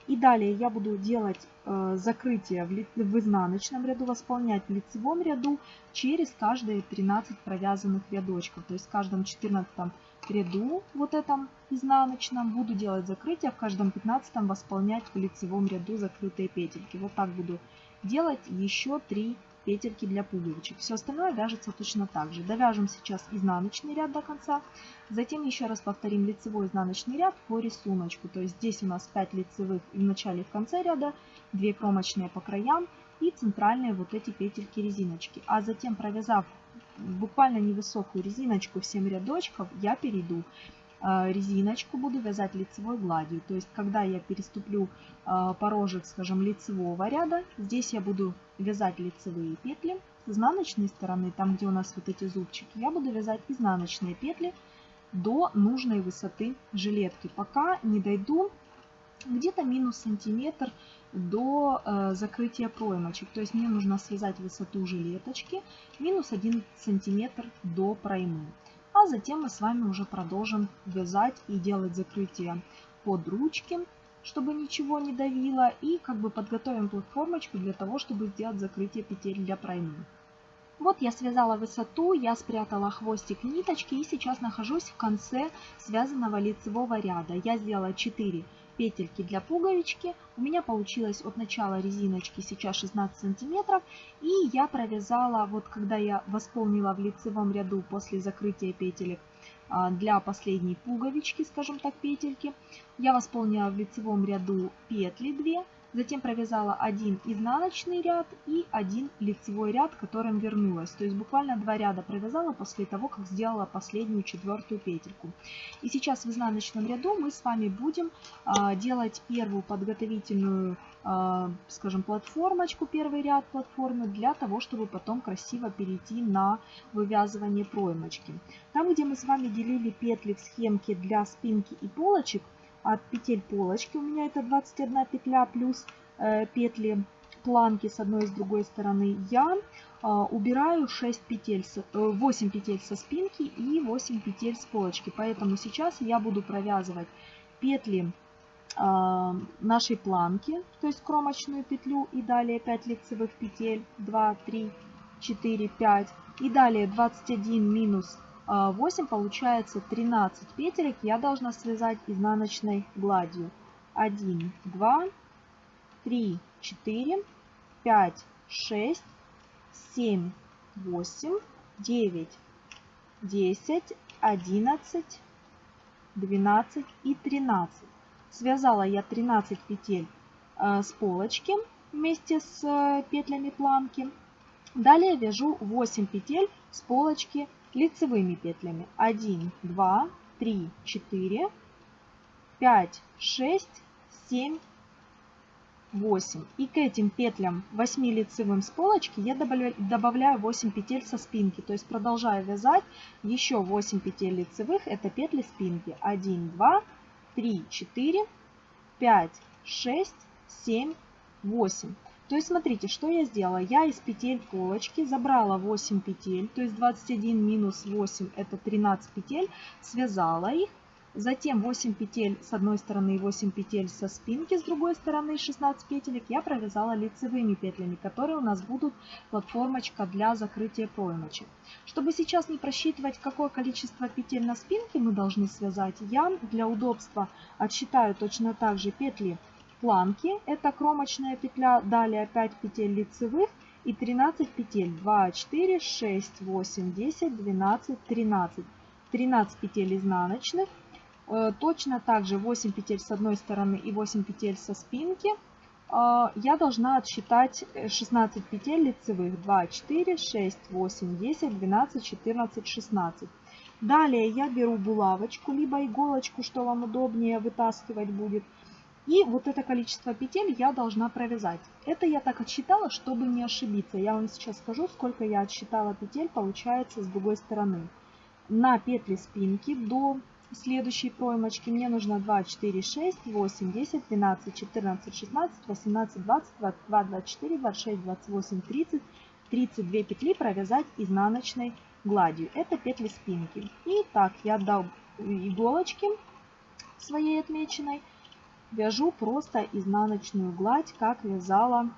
И далее я буду делать э, закрытие в изнаночном ряду, восполнять в лицевом ряду через каждые 13 провязанных рядочков. То есть в каждом 14 ряду, вот этом изнаночном, буду делать закрытие, в каждом 15 восполнять в лицевом ряду закрытые петельки. Вот так буду делать еще 3 петельки для пуговичек. Все остальное вяжется точно так же. Довяжем сейчас изнаночный ряд до конца. Затем еще раз повторим лицевой изнаночный ряд по рисунку. То есть здесь у нас 5 лицевых в начале и в конце ряда, 2 кромочные по краям и центральные вот эти петельки резиночки. А затем провязав буквально невысокую резиночку в 7 рядочков, я перейду резиночку буду вязать лицевой гладью. То есть, когда я переступлю а, порожек, скажем, лицевого ряда, здесь я буду вязать лицевые петли. С изнаночной стороны, там, где у нас вот эти зубчики, я буду вязать изнаночные петли до нужной высоты жилетки, пока не дойду где-то минус сантиметр до э, закрытия проймочек. То есть мне нужно связать высоту жилеточки минус 1 сантиметр до проймы. А затем мы с вами уже продолжим вязать и делать закрытие под ручки, чтобы ничего не давило. И как бы подготовим платформочку для того, чтобы сделать закрытие петель для проймы. Вот я связала высоту, я спрятала хвостик ниточки и сейчас нахожусь в конце связанного лицевого ряда. Я сделала 4 петельки для пуговички. У меня получилось от начала резиночки сейчас 16 сантиметров. И я провязала, вот когда я восполнила в лицевом ряду после закрытия петелек а, для последней пуговички, скажем так, петельки, я восполнила в лицевом ряду петли 2 Затем провязала один изнаночный ряд и один лицевой ряд, которым вернулась. То есть буквально два ряда провязала после того, как сделала последнюю четвертую петельку. И сейчас в изнаночном ряду мы с вами будем а, делать первую подготовительную, а, скажем, платформочку, первый ряд платформы, для того, чтобы потом красиво перейти на вывязывание проймочки. Там, где мы с вами делили петли в схемке для спинки и полочек, от петель полочки, у меня это 21 петля плюс э, петли планки с одной и с другой стороны, я э, убираю 6 петель, э, 8 петель со спинки и 8 петель с полочки. Поэтому сейчас я буду провязывать петли э, нашей планки, то есть кромочную петлю и далее 5 лицевых петель, 2, 3, 4, 5. И далее 21 минус 8 получается 13 петелек я должна связать изнаночной гладью. 1, 2, 3, 4, 5, 6, 7, 8, 9, 10, 11, 12 и 13. Связала я 13 петель э, с полочки вместе с э, петлями планки. Далее вяжу 8 петель с полочки лицевыми петлями. 1, 2, 3, 4, 5, 6, 7, 8. И к этим петлям 8 лицевым с полочки я добавляю 8 петель со спинки. То есть продолжаю вязать еще 8 петель лицевых. Это петли спинки. 1, 2, 3, 4, 5, 6, 7, 8. То есть смотрите, что я сделала. Я из петель полочки забрала 8 петель, то есть 21 минус 8 это 13 петель, связала их. Затем 8 петель с одной стороны и 8 петель со спинки с другой стороны, 16 петелек я провязала лицевыми петлями, которые у нас будут платформочка для закрытия проймочек. Чтобы сейчас не просчитывать, какое количество петель на спинке мы должны связать, я для удобства отсчитаю точно так же петли планки. Это кромочная петля, далее 5 петель лицевых и 13 петель. 2, 4, 6, 8, 10, 12, 13. 13 петель изнаночных. Э, точно так же 8 петель с одной стороны и 8 петель со спинки. Э, я должна отсчитать 16 петель лицевых. 2, 4, 6, 8, 10, 12, 14, 16. Далее я беру булавочку, либо иголочку, что вам удобнее вытаскивать будет. И вот это количество петель я должна провязать. Это я так отсчитала, чтобы не ошибиться. Я вам сейчас скажу, сколько я отсчитала петель, получается с другой стороны. На петли спинки до следующей проймочки мне нужно 2, 4, 6, 8, 10, 12, 14, 16, 18, 20, 22, 24, 26, 28, 30, 32 петли провязать изнаночной гладью. Это петли спинки. И так я дал иголочки своей отмеченной вяжу просто изнаночную гладь, как вязала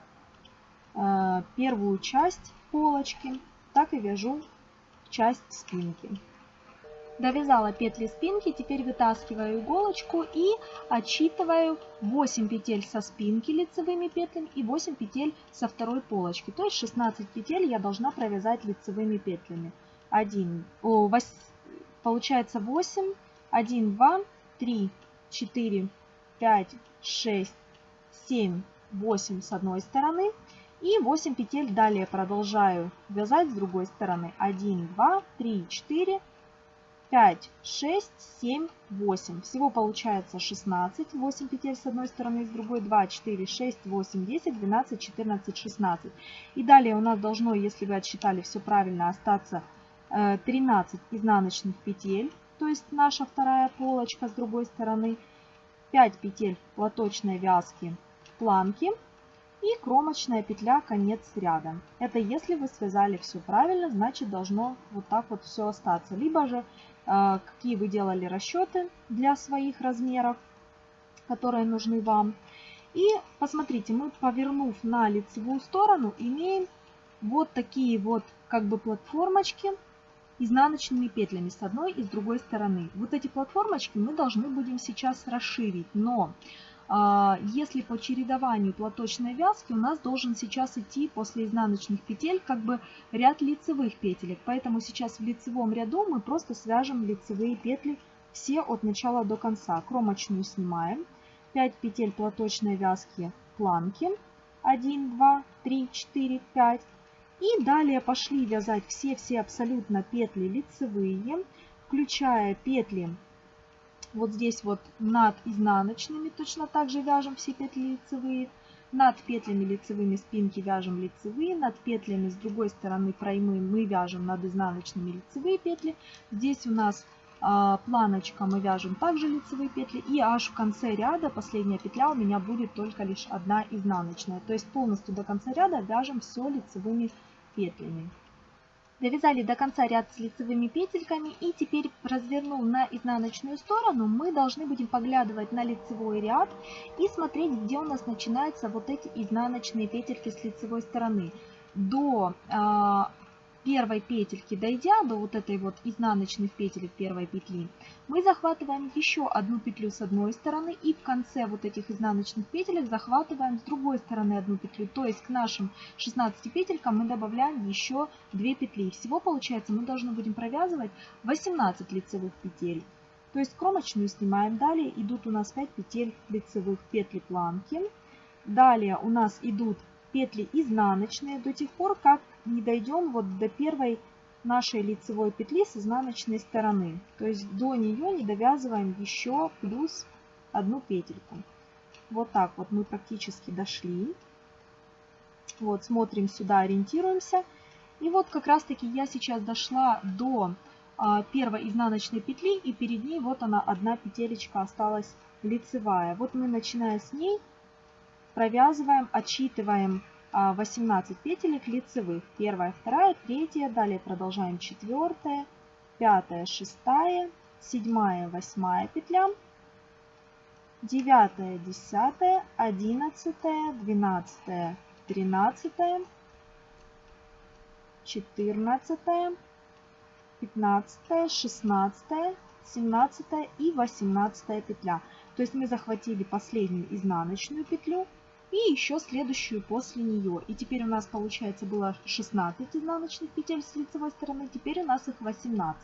э, первую часть полочки, так и вяжу часть спинки. Довязала петли спинки, теперь вытаскиваю иголочку и отсчитываю 8 петель со спинки лицевыми петлями и 8 петель со второй полочки. То есть 16 петель я должна провязать лицевыми петлями. 1, о, 8, получается 8, 1, 2, 3, 4, 5, 6, 7, 8 с одной стороны. И 8 петель далее продолжаю вязать с другой стороны. 1, 2, 3, 4, 5, 6, 7, 8. Всего получается 16. 8 петель с одной стороны с другой. 2, 4, 6, 8, 10, 12, 14, 16. И далее у нас должно, если вы отсчитали все правильно, остаться 13 э, изнаночных петель. То есть наша вторая полочка с другой стороны. 5 петель платочной вязки планки и кромочная петля конец ряда. Это если вы связали все правильно, значит должно вот так вот все остаться. Либо же э, какие вы делали расчеты для своих размеров, которые нужны вам. И посмотрите, мы повернув на лицевую сторону, имеем вот такие вот как бы платформочки изнаночными петлями с одной и с другой стороны. Вот эти платформочки мы должны будем сейчас расширить, но а, если по чередованию платочной вязки у нас должен сейчас идти после изнаночных петель как бы ряд лицевых петелек. Поэтому сейчас в лицевом ряду мы просто свяжем лицевые петли все от начала до конца. Кромочную снимаем. 5 петель платочной вязки планки. 1, 2, 3, 4, 5. И далее пошли вязать все-все абсолютно петли лицевые, включая петли вот здесь вот над изнаночными, точно так же вяжем все петли лицевые. Над петлями лицевыми спинки вяжем лицевые, над петлями с другой стороны проймы мы вяжем над изнаночными лицевые петли. Здесь у нас а, планочка мы вяжем также лицевые петли. И аж в конце ряда последняя петля у меня будет только лишь одна изнаночная. То есть полностью до конца ряда вяжем все лицевыми петлями. Довязали до конца ряд с лицевыми петельками и теперь развернув на изнаночную сторону, мы должны будем поглядывать на лицевой ряд и смотреть, где у нас начинаются вот эти изнаночные петельки с лицевой стороны. До э, первой петельки дойдя до вот этой вот изнаночных петелек первой петли, мы захватываем еще одну петлю с одной стороны и в конце вот этих изнаночных петелек захватываем с другой стороны одну петлю. То есть к нашим 16 петелькам мы добавляем еще 2 петли. Всего получается мы должны будем провязывать 18 лицевых петель. То есть кромочную снимаем. Далее идут у нас 5 петель лицевых петли планки. Далее у нас идут петли изнаночные до тех пор, как не дойдем вот до первой нашей лицевой петли с изнаночной стороны. То есть до нее не довязываем еще плюс одну петельку. Вот так вот мы практически дошли. Вот смотрим сюда, ориентируемся. И вот как раз таки я сейчас дошла до а, первой изнаночной петли и перед ней вот она одна петелечка осталась лицевая. Вот мы начиная с ней провязываем, отсчитываем 18 а, петелек лицевых. Первая, вторая, третья. Далее продолжаем четвертая, пятая, шестая, седьмая, восьмая петля. Девятая, десятая, одиннадцатая, двенадцатая, тринадцатая, четырнадцатая, пятнадцатая, шестнадцатая, семнадцатая и восемнадцатая петля. То есть мы захватили последнюю изнаночную петлю, и еще следующую после нее. И теперь у нас получается было 16 изнаночных петель с лицевой стороны, теперь у нас их 18.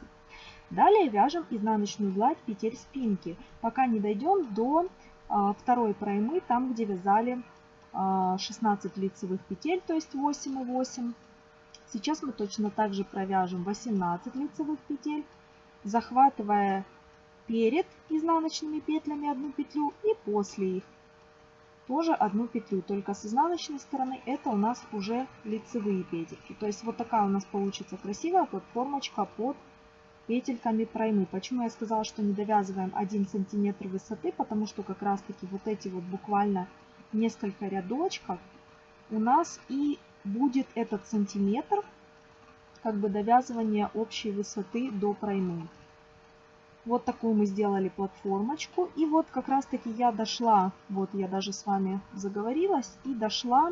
Далее вяжем изнаночную гладь петель спинки, пока не дойдем до а, второй проймы, там где вязали а, 16 лицевых петель, то есть 8 и 8. Сейчас мы точно так же провяжем 18 лицевых петель, захватывая перед изнаночными петлями одну петлю и после их тоже одну петлю, только с изнаночной стороны это у нас уже лицевые петельки. То есть вот такая у нас получится красивая платформочка под петельками проймы. Почему я сказала, что не довязываем 1 сантиметр высоты? Потому что как раз таки вот эти вот буквально несколько рядочков у нас и будет этот сантиметр как бы довязывание общей высоты до проймы. Вот такую мы сделали платформочку. И вот как раз таки я дошла, вот я даже с вами заговорилась, и дошла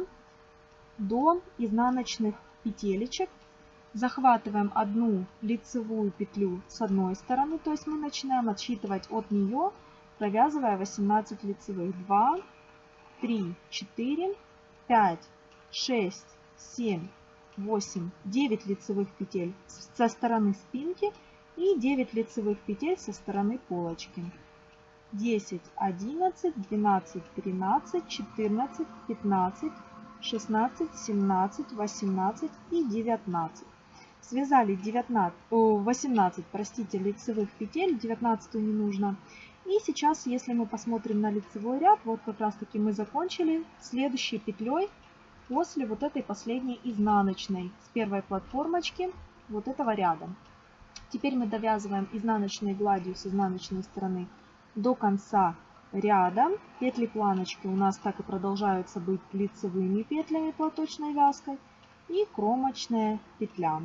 до изнаночных петелечек. Захватываем одну лицевую петлю с одной стороны, то есть мы начинаем отсчитывать от нее, провязывая 18 лицевых. 2, 3, 4, 5, 6, 7, 8, 9 лицевых петель со стороны спинки и 9 лицевых петель со стороны полочки. 10, 11, 12, 13, 14, 15, 16, 17, 18 и 19. Связали 19, 18 простите, лицевых петель, 19 не нужно. И сейчас, если мы посмотрим на лицевой ряд, вот как раз таки мы закончили следующей петлей после вот этой последней изнаночной с первой платформочки вот этого ряда. Теперь мы довязываем изнаночной гладью с изнаночной стороны до конца ряда. Петли планочки у нас так и продолжаются быть лицевыми петлями платочной вязкой и кромочная петля.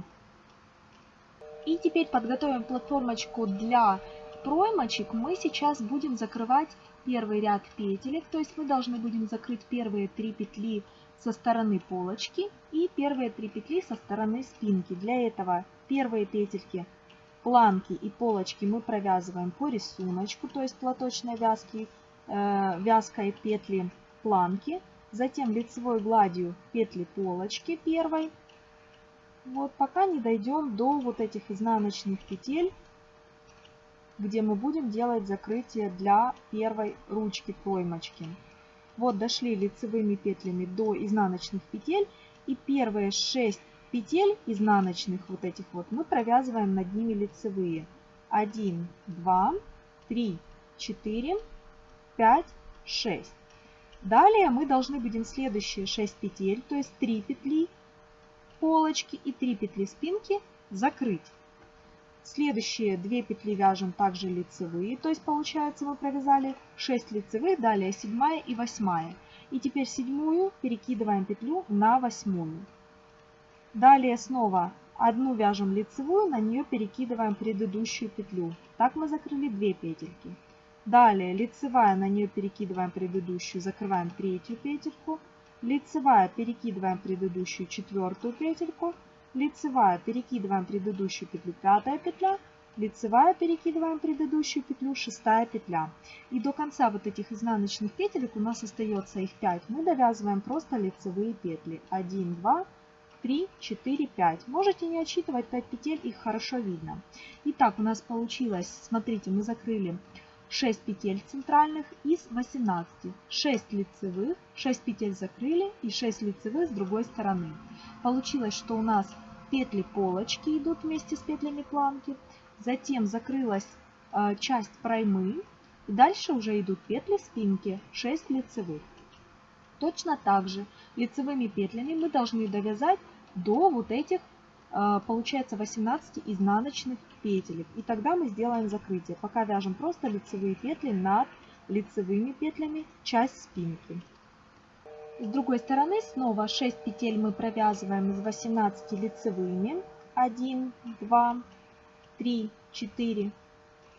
И теперь подготовим платформочку для проймочек. Мы сейчас будем закрывать первый ряд петелек, то есть мы должны будем закрыть первые три петли со стороны полочки и первые три петли со стороны спинки. Для этого первые петельки планки и полочки мы провязываем по рисунку, то есть платочной вязки, э, вязкой петли планки. Затем лицевой гладью петли полочки первой. Вот пока не дойдем до вот этих изнаночных петель, где мы будем делать закрытие для первой ручки проймочки. Вот дошли лицевыми петлями до изнаночных петель. И первые 6 петель изнаночных вот этих вот мы провязываем над ними лицевые. 1, 2, 3, 4, 5, 6. Далее мы должны будем следующие 6 петель, то есть 3 петли полочки и 3 петли спинки закрыть. Следующие 2 петли вяжем также лицевые, то есть получается мы провязали 6 лицевых, далее 7 и 8. И теперь седьмую перекидываем петлю на восьмую. Далее снова одну вяжем лицевую, на нее перекидываем предыдущую петлю. Так мы закрыли 2 петельки. Далее лицевая, на нее перекидываем предыдущую, закрываем третью петельку. Лицевая, перекидываем предыдущую четвертую петельку. Лицевая, перекидываем предыдущую петлю, пятая петля. Лицевая, перекидываем предыдущую петлю, шестая петля. И до конца вот этих изнаночных петелек у нас остается их 5. Мы довязываем просто лицевые петли. 1, 2, 3, 4, 5. Можете не отсчитывать 5 петель, их хорошо видно. Итак, у нас получилось, смотрите, мы закрыли 6 петель центральных из 18. 6 лицевых, 6 петель закрыли и 6 лицевых с другой стороны. Получилось, что у нас петли полочки идут вместе с петлями планки. Затем закрылась э, часть проймы. И дальше уже идут петли спинки, 6 лицевых. Точно так же лицевыми петлями мы должны довязать до вот этих, э, получается, 18 изнаночных петелек. И тогда мы сделаем закрытие. Пока вяжем просто лицевые петли над лицевыми петлями часть спинки. С другой стороны снова 6 петель мы провязываем из 18 лицевыми. 1, 2, 3, 4,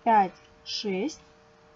5, 6.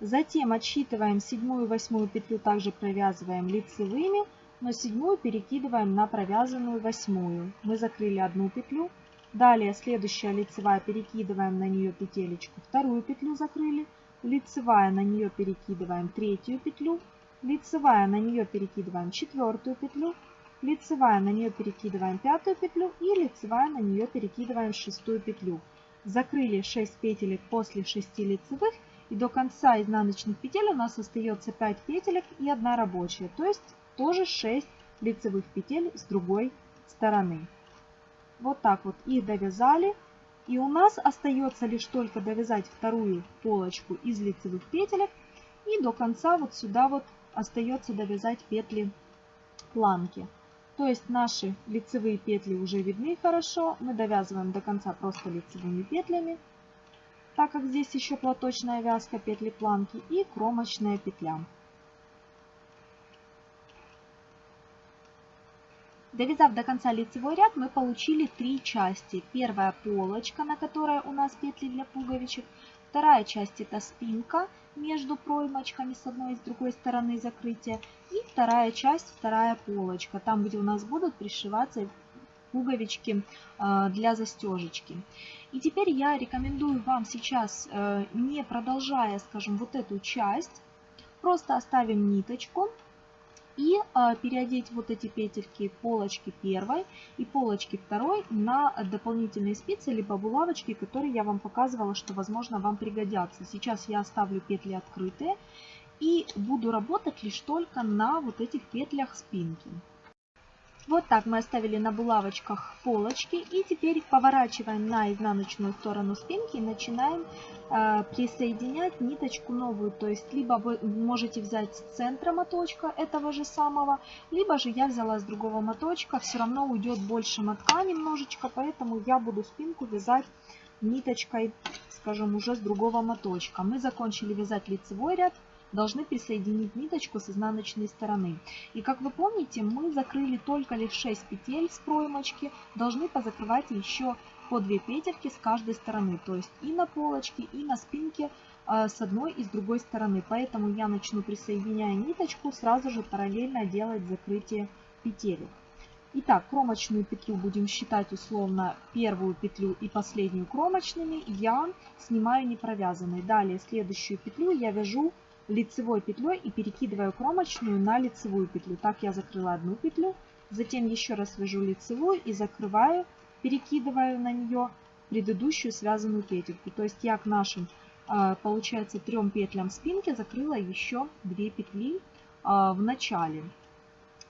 Затем отсчитываем седьмую и восьмую петлю, также провязываем лицевыми но седьмую перекидываем на провязанную восьмую. Мы закрыли одну петлю. Далее следующая лицевая перекидываем на нее петелечку, вторую петлю закрыли. Лицевая на нее перекидываем третью петлю. Лицевая на нее перекидываем четвертую петлю. Лицевая на нее перекидываем пятую петлю и лицевая на нее перекидываем шестую петлю. Закрыли 6 петелек после 6 лицевых и до конца изнаночных петель у нас остается 5 петелек и 1 рабочая. То есть тоже 6 лицевых петель с другой стороны. Вот так вот их довязали. И у нас остается лишь только довязать вторую полочку из лицевых петелек. И до конца вот сюда вот остается довязать петли планки. То есть наши лицевые петли уже видны хорошо. Мы довязываем до конца просто лицевыми петлями, так как здесь еще платочная вязка петли планки и кромочная петля. Довязав до конца лицевой ряд, мы получили три части. Первая полочка, на которой у нас петли для пуговичек. Вторая часть это спинка между проймочками с одной и с другой стороны закрытия. И вторая часть, вторая полочка, там где у нас будут пришиваться пуговички э, для застежечки. И теперь я рекомендую вам сейчас, э, не продолжая, скажем, вот эту часть, просто оставим ниточку и э, переодеть вот эти петельки полочки первой и полочки второй на дополнительные спицы либо булавочки, которые я вам показывала, что возможно вам пригодятся. Сейчас я оставлю петли открытые и буду работать лишь только на вот этих петлях спинки. Вот так мы оставили на булавочках полочки. И теперь поворачиваем на изнаночную сторону спинки и начинаем э, присоединять ниточку новую. То есть либо вы можете взять с центра моточка этого же самого, либо же я взяла с другого моточка. Все равно уйдет больше мотка немножечко, поэтому я буду спинку вязать ниточкой, скажем, уже с другого моточка. Мы закончили вязать лицевой ряд должны присоединить ниточку с изнаночной стороны. И как вы помните, мы закрыли только лишь 6 петель с проймочки, должны позакрывать еще по 2 петельки с каждой стороны, то есть и на полочке, и на спинке э, с одной и с другой стороны. Поэтому я начну, присоединяя ниточку, сразу же параллельно делать закрытие петель. Итак, кромочную петлю будем считать условно первую петлю и последнюю кромочными. Я снимаю не провязанной. Далее следующую петлю я вяжу лицевой петлей и перекидываю кромочную на лицевую петлю. Так я закрыла одну петлю, затем еще раз вяжу лицевую и закрываю, перекидываю на нее предыдущую связанную петельку. То есть я к нашим, а, получается, трем петлям спинки закрыла еще две петли а, в начале.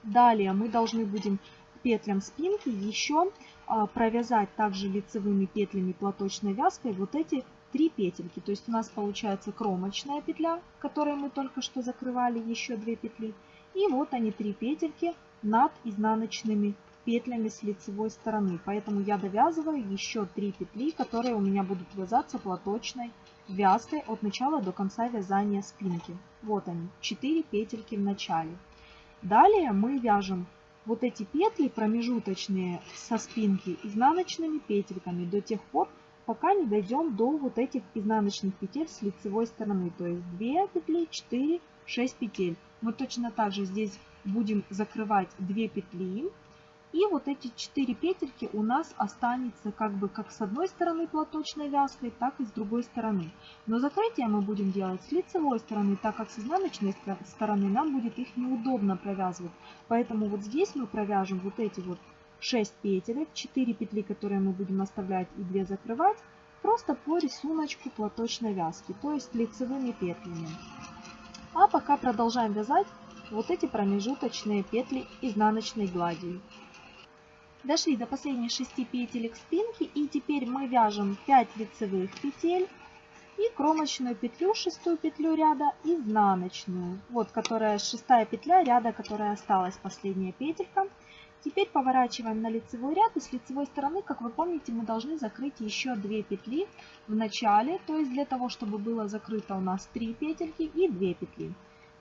Далее мы должны будем петлям спинки еще а, провязать также лицевыми петлями платочной вязкой вот эти 3 петельки. То есть у нас получается кромочная петля, которой мы только что закрывали еще 2 петли. И вот они 3 петельки над изнаночными петлями с лицевой стороны. Поэтому я довязываю еще 3 петли, которые у меня будут вязаться платочной вязкой от начала до конца вязания спинки. Вот они, 4 петельки в начале. Далее мы вяжем вот эти петли промежуточные со спинки изнаночными петельками до тех пор, пока не дойдем до вот этих изнаночных петель с лицевой стороны. То есть 2 петли, 4, 6 петель. Мы точно так же здесь будем закрывать 2 петли. И вот эти 4 петельки у нас останется как бы как с одной стороны платочной вязкой, так и с другой стороны. Но закрытие мы будем делать с лицевой стороны, так как с изнаночной стороны нам будет их неудобно провязывать. Поэтому вот здесь мы провяжем вот эти вот 6 петелек, 4 петли, которые мы будем оставлять и 2 закрывать, просто по рисунку платочной вязки, то есть лицевыми петлями. А пока продолжаем вязать вот эти промежуточные петли изнаночной гладью. Дошли до последних 6 петелек спинки и теперь мы вяжем 5 лицевых петель и кромочную петлю, шестую петлю ряда, изнаночную, вот которая шестая петля ряда, которая осталась, последняя петелька. Теперь поворачиваем на лицевой ряд и с лицевой стороны, как вы помните, мы должны закрыть еще 2 петли в начале, то есть для того, чтобы было закрыто у нас 3 петельки и 2 петли.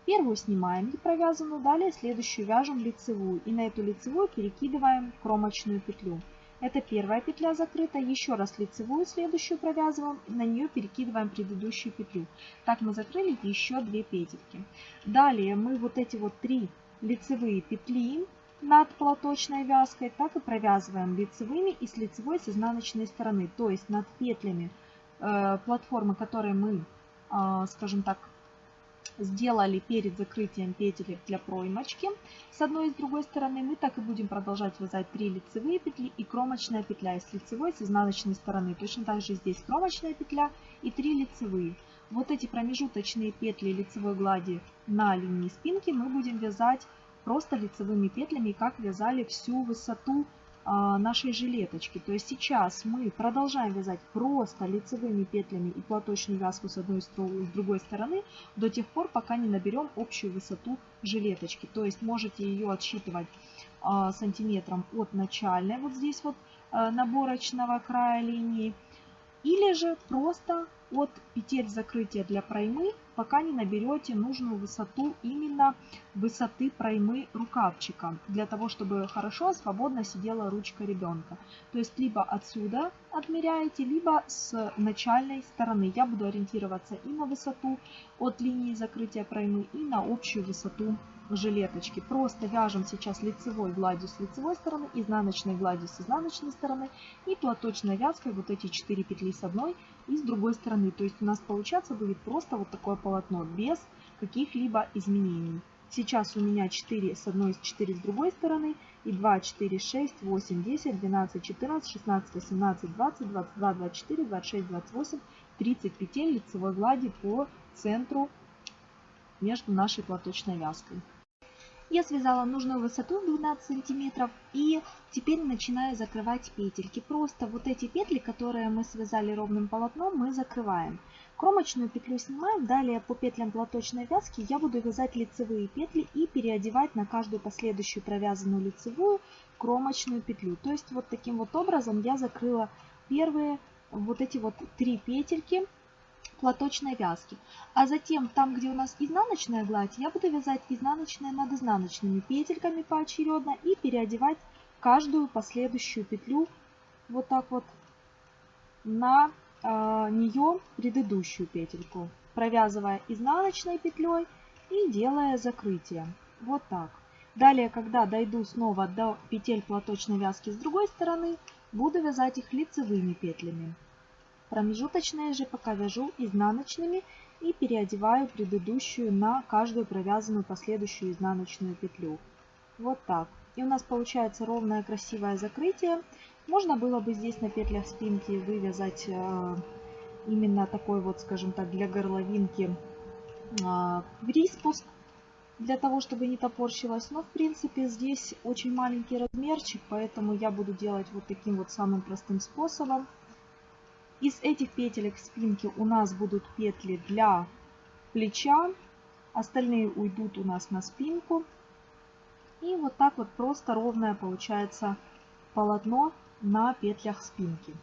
Первую снимаем провязанную, далее следующую вяжем лицевую и на эту лицевую перекидываем кромочную петлю. Это первая петля закрыта, еще раз лицевую следующую провязываем, на нее перекидываем предыдущую петлю. Так мы закрыли еще 2 петельки. Далее мы вот эти вот три лицевые петли над платочной вязкой, так и провязываем лицевыми и с лицевой с изнаночной стороны. То есть над петлями э, платформы, которые мы, э, скажем так, сделали перед закрытием петелек для проймочки с одной и с другой стороны, мы так и будем продолжать вязать 3 лицевые петли и кромочная петля с лицевой, с изнаночной стороны. Точно так же здесь кромочная петля и 3 лицевые. Вот эти промежуточные петли лицевой глади на линии спинки мы будем вязать просто лицевыми петлями, как вязали всю высоту а, нашей жилеточки. То есть сейчас мы продолжаем вязать просто лицевыми петлями и платочную вязку с одной и с другой стороны до тех пор, пока не наберем общую высоту жилеточки. То есть можете ее отсчитывать а, сантиметром от начальной, вот здесь вот а, наборочного края линии, или же просто от петель закрытия для проймы, пока не наберете нужную высоту именно высоты проймы рукавчика, для того, чтобы хорошо, свободно сидела ручка ребенка. То есть либо отсюда отмеряете, либо с начальной стороны. Я буду ориентироваться и на высоту от линии закрытия проймы, и на общую высоту жилеточки. Просто вяжем сейчас лицевой гладью с лицевой стороны, изнаночной гладью с изнаночной стороны и платочной вязкой вот эти 4 петли с одной и с другой стороны. То есть у нас получаться будет просто вот такое полотно без каких-либо изменений. Сейчас у меня 4 с одной, 4 с другой стороны. И 2, 4, 6, 8, 10, 12, 14, 16, 18, 20, 22, 24, 26, 28, 30 петель лицевой глади по центру между нашей платочной вязкой. Я связала нужную высоту 12 сантиметров и теперь начинаю закрывать петельки. Просто вот эти петли, которые мы связали ровным полотном, мы закрываем. Кромочную петлю снимаем, далее по петлям платочной вязки я буду вязать лицевые петли и переодевать на каждую последующую провязанную лицевую кромочную петлю. То есть вот таким вот образом я закрыла первые вот эти вот три петельки платочной вязки. А затем, там, где у нас изнаночная гладь, я буду вязать изнаночные над изнаночными петельками поочередно и переодевать каждую последующую петлю вот так вот на э, а, нее предыдущую петельку, провязывая изнаночной петлей и делая закрытие. Вот так. Далее, когда дойду снова до петель платочной вязки с другой стороны, буду вязать их лицевыми петлями. Промежуточные же пока вяжу изнаночными и переодеваю предыдущую на каждую провязанную последующую изнаночную петлю. Вот так. И у нас получается ровное красивое закрытие. Можно было бы здесь на петлях спинки вывязать э, именно такой вот, скажем так, для горловинки э, приспуск, для того, чтобы не топорщилось. Но, в принципе, здесь очень маленький размерчик, поэтому я буду делать вот таким вот самым простым способом. Из этих петелек спинки у нас будут петли для плеча. Остальные уйдут у нас на спинку. И вот так вот просто ровное получается полотно на петлях спинки.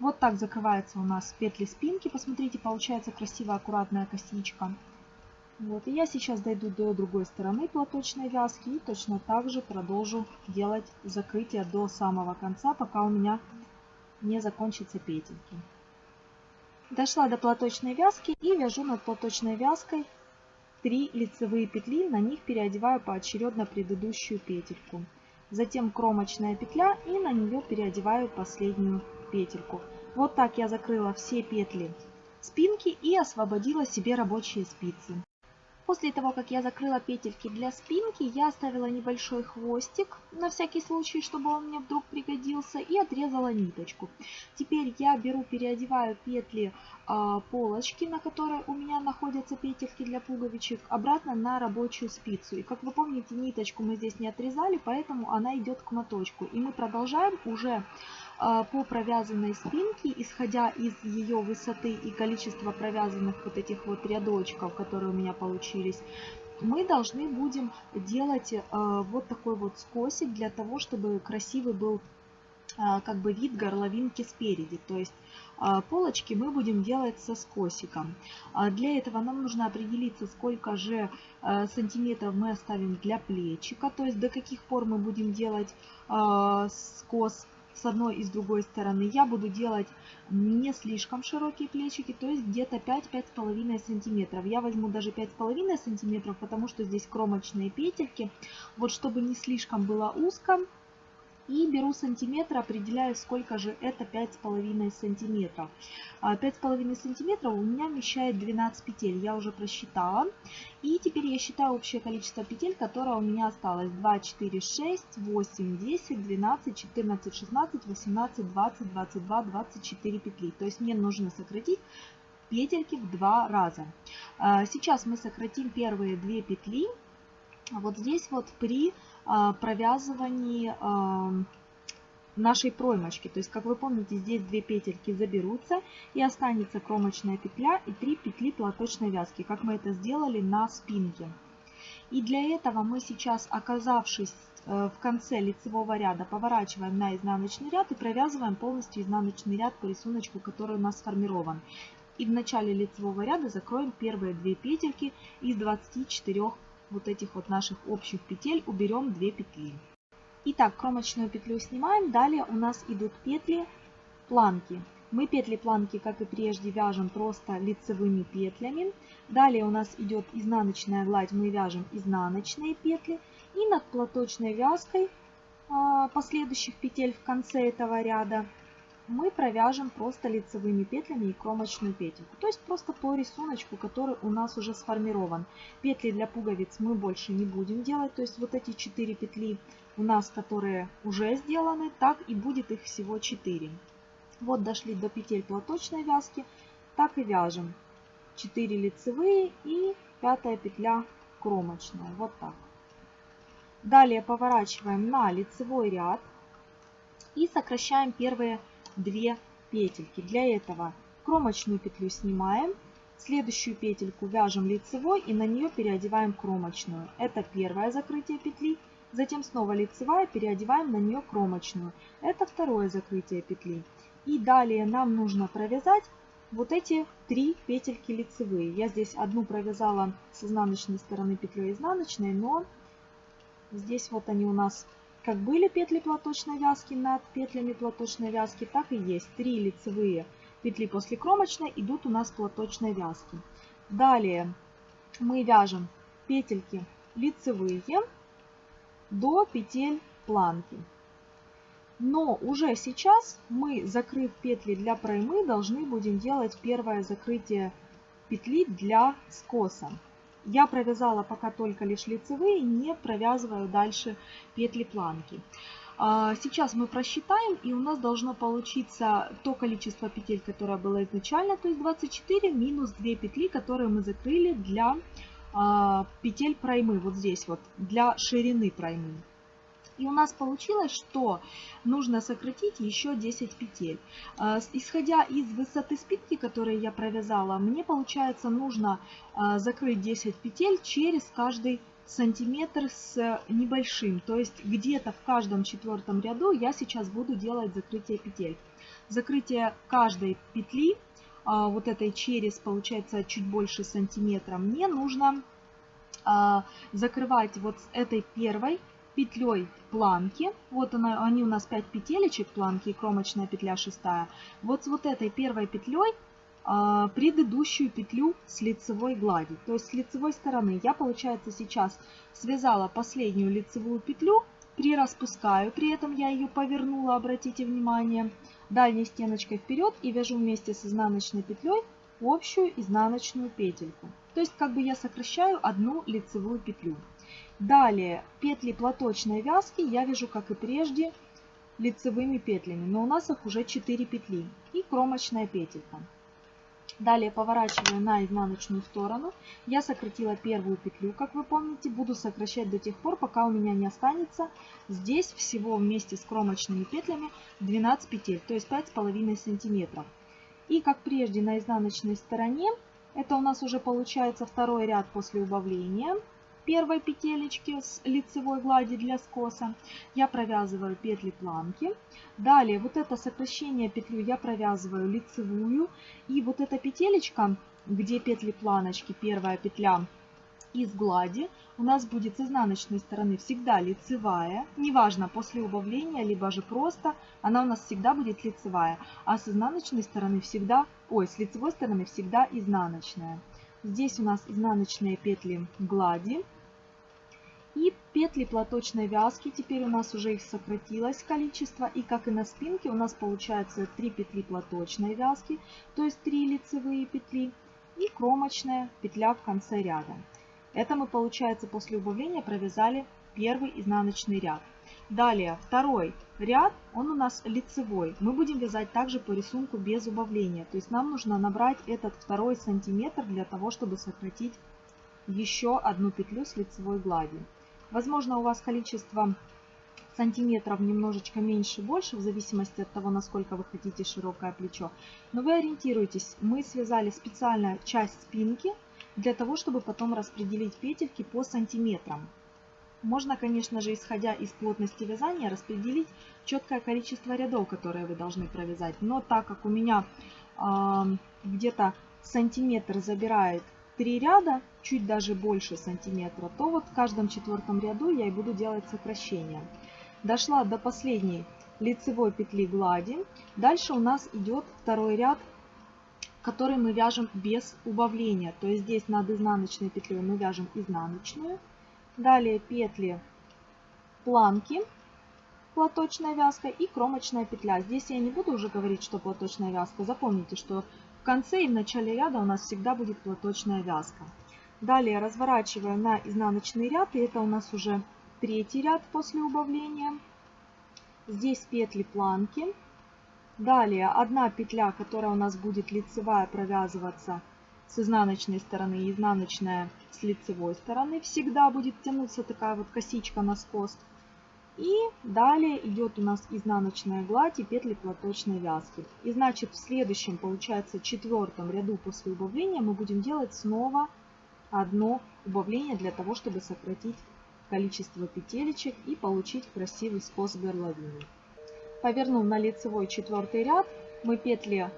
Вот так закрывается у нас петли спинки. Посмотрите, получается красивая аккуратная косичка. Вот, и я сейчас дойду до другой стороны платочной вязки и точно так же продолжу делать закрытие до самого конца, пока у меня не закончатся петельки. Дошла до платочной вязки и вяжу над платочной вязкой 3 лицевые петли, на них переодеваю поочередно предыдущую петельку. Затем кромочная петля и на нее переодеваю последнюю петельку. Вот так я закрыла все петли спинки и освободила себе рабочие спицы. После того, как я закрыла петельки для спинки, я оставила небольшой хвостик, на всякий случай, чтобы он мне вдруг пригодился, и отрезала ниточку. Теперь я беру, переодеваю петли э, полочки, на которой у меня находятся петельки для пуговичек, обратно на рабочую спицу. И как вы помните, ниточку мы здесь не отрезали, поэтому она идет к моточку. И мы продолжаем уже по провязанной спинке, исходя из ее высоты и количества провязанных вот этих вот рядочков, которые у меня получились, мы должны будем делать э, вот такой вот скосик для того, чтобы красивый был э, как бы вид горловинки спереди. То есть э, полочки мы будем делать со скосиком. Для этого нам нужно определиться, сколько же сантиметров мы оставим для плечика, то есть до каких пор мы будем делать скос с одной и с другой стороны. Я буду делать не слишком широкие плечики, то есть где-то 5-5,5 сантиметров. Я возьму даже 5,5 сантиметров, потому что здесь кромочные петельки. Вот чтобы не слишком было узко, и беру сантиметр, определяю, сколько же это 5,5 сантиметров. 5,5 сантиметров у меня вмещает 12 петель, я уже просчитала. И теперь я считаю общее количество петель, которое у меня осталось. 2, 4, 6, 8, 10, 12, 14, 16, 18, 20, 22, 24 петли. То есть мне нужно сократить петельки в два раза. А, сейчас мы сократим первые две петли. Вот здесь вот при а, провязывании а, нашей проймочки. То есть, как вы помните, здесь две петельки заберутся и останется кромочная петля и три петли платочной вязки, как мы это сделали на спинке. И для этого мы сейчас, оказавшись э, в конце лицевого ряда, поворачиваем на изнаночный ряд и провязываем полностью изнаночный ряд по рисунку, который у нас сформирован. И в начале лицевого ряда закроем первые две петельки из 24 вот этих вот наших общих петель уберем 2 петли. Итак, кромочную петлю снимаем. Далее у нас идут петли планки. Мы петли планки, как и прежде, вяжем просто лицевыми петлями. Далее у нас идет изнаночная гладь, мы вяжем изнаночные петли. И над платочной вязкой а, последующих петель в конце этого ряда мы провяжем просто лицевыми петлями и кромочную петельку. То есть просто по рисунку, который у нас уже сформирован. Петли для пуговиц мы больше не будем делать. То есть вот эти 4 петли у нас, которые уже сделаны, так и будет их всего 4. Вот дошли до петель платочной вязки, так и вяжем. 4 лицевые и пятая петля кромочная. Вот так. Далее поворачиваем на лицевой ряд и сокращаем первые 2 петельки. Для этого кромочную петлю снимаем, следующую петельку вяжем лицевой и на нее переодеваем кромочную. Это первое закрытие петли. Затем снова лицевая, переодеваем на нее кромочную. Это второе закрытие петли. И далее нам нужно провязать вот эти три петельки лицевые. Я здесь одну провязала с изнаночной стороны петлей изнаночной, но здесь вот они у нас как были петли платочной вязки над петлями платочной вязки, так и есть. Три лицевые петли после кромочной идут у нас платочной вязки. Далее мы вяжем петельки лицевые до петель планки. Но уже сейчас мы, закрыв петли для проймы, должны будем делать первое закрытие петли для скоса. Я провязала пока только лишь лицевые, не провязываю дальше петли планки. А, сейчас мы просчитаем, и у нас должно получиться то количество петель, которое было изначально, то есть 24, минус 2 петли, которые мы закрыли для а, петель проймы, вот здесь вот, для ширины проймы. И у нас получилось, что нужно сократить еще 10 петель. А, исходя из высоты спинки, которую я провязала, мне получается нужно а, закрыть 10 петель через каждый сантиметр с небольшим. То есть где-то в каждом четвертом ряду я сейчас буду делать закрытие петель. Закрытие каждой петли, а, вот этой через, получается, чуть больше сантиметра, мне нужно закрывать вот с этой первой петлей планки. Вот она, они у нас 5 петелечек планки и кромочная петля шестая. Вот с вот этой первой петлей а, предыдущую петлю с лицевой глади. То есть с лицевой стороны я, получается, сейчас связала последнюю лицевую петлю, прираспускаю, при этом я ее повернула, обратите внимание, дальней стеночкой вперед и вяжу вместе с изнаночной петлей общую изнаночную петельку. То есть как бы я сокращаю одну лицевую петлю. Далее петли платочной вязки я вяжу, как и прежде, лицевыми петлями, но у нас их уже 4 петли и кромочная петелька. Далее поворачиваю на изнаночную сторону. Я сократила первую петлю, как вы помните. Буду сокращать до тех пор, пока у меня не останется здесь всего вместе с кромочными петлями 12 петель, то есть 5,5 сантиметров. И как прежде на изнаночной стороне, это у нас уже получается второй ряд после убавления первой петелечки с лицевой глади для скоса я провязываю петли планки. Далее вот это сокращение петлю я провязываю лицевую. И вот эта петелечка, где петли планочки, первая петля из глади, у нас будет с изнаночной стороны всегда лицевая. Неважно, после убавления, либо же просто, она у нас всегда будет лицевая. А с изнаночной стороны всегда, ой, с лицевой стороны всегда изнаночная. Здесь у нас изнаночные петли глади. И петли платочной вязки, теперь у нас уже их сократилось количество. И как и на спинке у нас получается 3 петли платочной вязки, то есть 3 лицевые петли и кромочная петля в конце ряда. Это мы, получается, после убавления провязали первый изнаночный ряд. Далее, второй ряд, он у нас лицевой. Мы будем вязать также по рисунку без убавления. То есть нам нужно набрать этот второй сантиметр для того, чтобы сократить еще одну петлю с лицевой гладью. Возможно, у вас количество сантиметров немножечко меньше, больше, в зависимости от того, насколько вы хотите широкое плечо. Но вы ориентируйтесь, мы связали специально часть спинки, для того, чтобы потом распределить петельки по сантиметрам. Можно, конечно же, исходя из плотности вязания, распределить четкое количество рядов, которые вы должны провязать. Но так как у меня э, где-то сантиметр забирает 3 ряда, чуть даже больше сантиметра, то вот в каждом четвертом ряду я и буду делать сокращение. Дошла до последней лицевой петли глади. Дальше у нас идет второй ряд, который мы вяжем без убавления. То есть здесь над изнаночной петлей мы вяжем изнаночную. Далее петли планки платочная вязка и кромочная петля. Здесь я не буду уже говорить, что платочная вязка. Запомните, что конце и в начале ряда у нас всегда будет платочная вязка. Далее разворачиваю на изнаночный ряд, и это у нас уже третий ряд после убавления. Здесь петли планки. Далее одна петля, которая у нас будет лицевая провязываться с изнаночной стороны изнаночная с лицевой стороны. Всегда будет тянуться такая вот косичка на скос. И далее идет у нас изнаночная гладь и петли платочной вязки. И значит в следующем, получается, четвертом ряду после убавления мы будем делать снова одно убавление для того, чтобы сократить количество петелечек и получить красивый скос горловины. Повернув на лицевой четвертый ряд, мы петли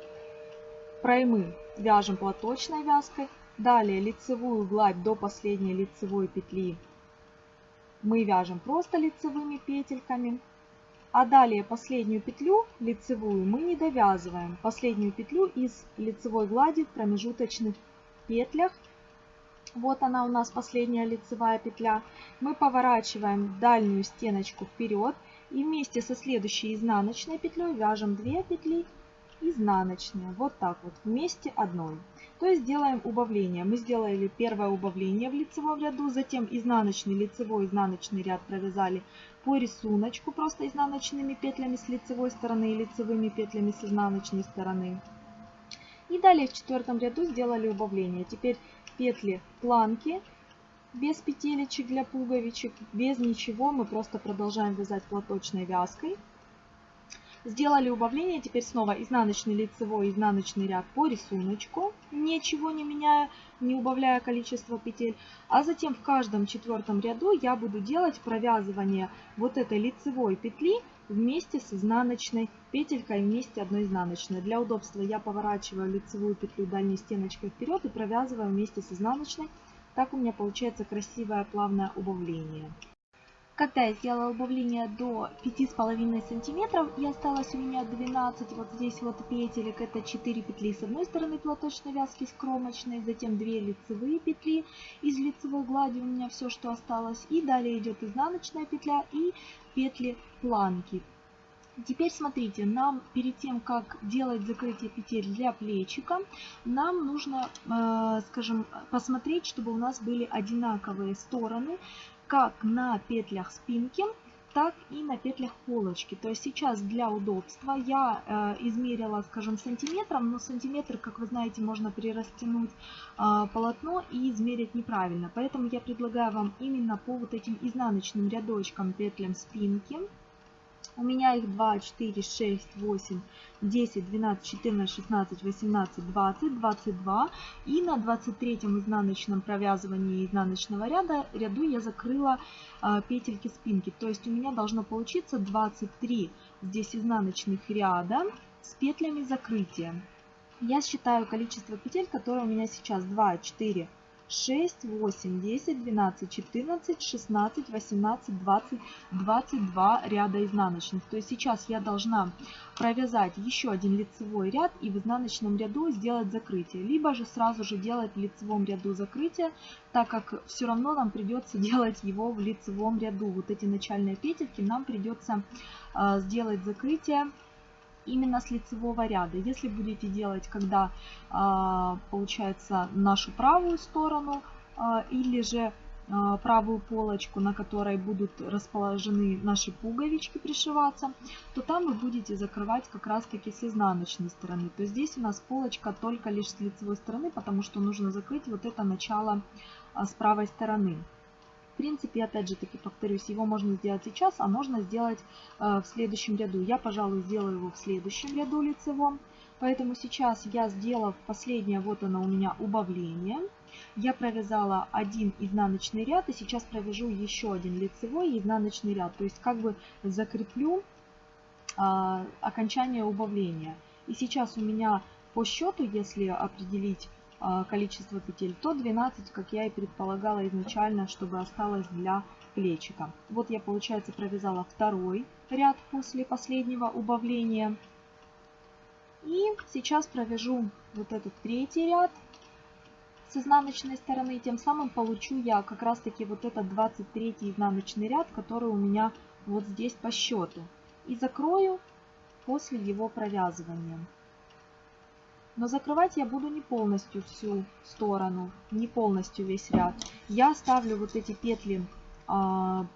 проймы вяжем платочной вязкой. Далее лицевую гладь до последней лицевой петли мы вяжем просто лицевыми петельками. А далее последнюю петлю лицевую мы не довязываем. Последнюю петлю из лицевой глади в промежуточных петлях вот она у нас последняя лицевая петля. Мы поворачиваем дальнюю стеночку вперед и вместе со следующей изнаночной петлей вяжем 2 петли изнаночные. Вот так вот, вместе одной. То есть делаем убавление. Мы сделали первое убавление в лицевом ряду, затем изнаночный, лицевой, изнаночный ряд провязали по рисунку, просто изнаночными петлями с лицевой стороны и лицевыми петлями с изнаночной стороны. И далее в четвертом ряду сделали убавление. Теперь петли планки без петелечек для пуговичек, без ничего. Мы просто продолжаем вязать платочной вязкой. Сделали убавление, теперь снова изнаночный лицевой, изнаночный ряд по рисунку, ничего не меняя, не убавляя количество петель. А затем в каждом четвертом ряду я буду делать провязывание вот этой лицевой петли вместе с изнаночной петелькой вместе одной изнаночной. Для удобства я поворачиваю лицевую петлю дальней стеночкой вперед и провязываю вместе с изнаночной. Так у меня получается красивое плавное убавление. Когда я сделала убавление до 5,5 сантиметров и осталось у меня 12 вот здесь вот петелек, это 4 петли с одной стороны платочной вязки с кромочной, затем 2 лицевые петли из лицевой глади у меня все, что осталось, и далее идет изнаночная петля и петли планки. Теперь смотрите, нам перед тем, как делать закрытие петель для плечика, нам нужно, э, скажем, посмотреть, чтобы у нас были одинаковые стороны как на петлях спинки, так и на петлях полочки. То есть сейчас для удобства я э, измерила, скажем, сантиметром, но сантиметр, как вы знаете, можно перерастянуть э, полотно и измерить неправильно. Поэтому я предлагаю вам именно по вот этим изнаночным рядочкам петлям спинки у меня их 2, 4, 6, 8, 10, 12, 14, 16, 18, 20, 22. И на 23 изнаночном провязывании изнаночного ряда ряду я закрыла э, петельки спинки. То есть у меня должно получиться 23 здесь изнаночных ряда с петлями закрытия. Я считаю количество петель, которые у меня сейчас 2, 4, 6, 8, 10, 12, 14, 16, 18, 20, 22 ряда изнаночных. То есть сейчас я должна провязать еще один лицевой ряд и в изнаночном ряду сделать закрытие. Либо же сразу же делать в лицевом ряду закрытие, так как все равно нам придется делать его в лицевом ряду. Вот эти начальные петельки нам придется э, сделать закрытие именно с лицевого ряда. Если будете делать, когда а, получается нашу правую сторону а, или же а, правую полочку, на которой будут расположены наши пуговички пришиваться, то там вы будете закрывать как раз таки с изнаночной стороны. То здесь у нас полочка только лишь с лицевой стороны, потому что нужно закрыть вот это начало с правой стороны принципе, опять же таки повторюсь, его можно сделать сейчас, а можно сделать э, в следующем ряду. Я, пожалуй, сделаю его в следующем ряду лицевом. Поэтому сейчас я, сделав последнее, вот оно у меня убавление, я провязала один изнаночный ряд и сейчас провяжу еще один лицевой изнаночный ряд. То есть как бы закреплю а, окончание убавления. И сейчас у меня по счету, если определить количество петель, то 12, как я и предполагала изначально, чтобы осталось для плечика. Вот я, получается, провязала второй ряд после последнего убавления. И сейчас провяжу вот этот третий ряд с изнаночной стороны. Тем самым получу я как раз таки вот этот 23 изнаночный ряд, который у меня вот здесь по счету. И закрою после его провязывания. Но закрывать я буду не полностью всю сторону, не полностью весь ряд. Я оставлю вот эти петли а,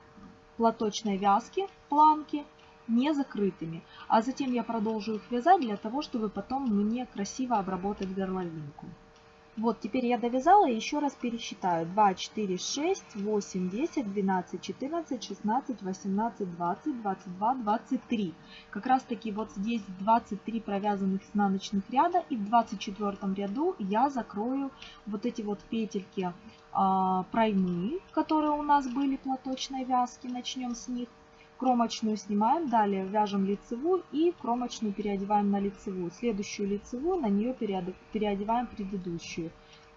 платочной вязки, планки, не закрытыми. А затем я продолжу их вязать для того, чтобы потом мне красиво обработать горловинку. Вот, теперь я довязала и еще раз пересчитаю. 2, 4, 6, 8, 10, 12, 14, 16, 18, 20, 22, 23. Как раз таки вот здесь 23 провязанных изнаночных ряда. И в 24 ряду я закрою вот эти вот петельки а, проймы, которые у нас были платочной вязки. Начнем с них. Кромочную снимаем, далее вяжем лицевую и кромочную переодеваем на лицевую. Следующую лицевую, на нее переодеваем предыдущую.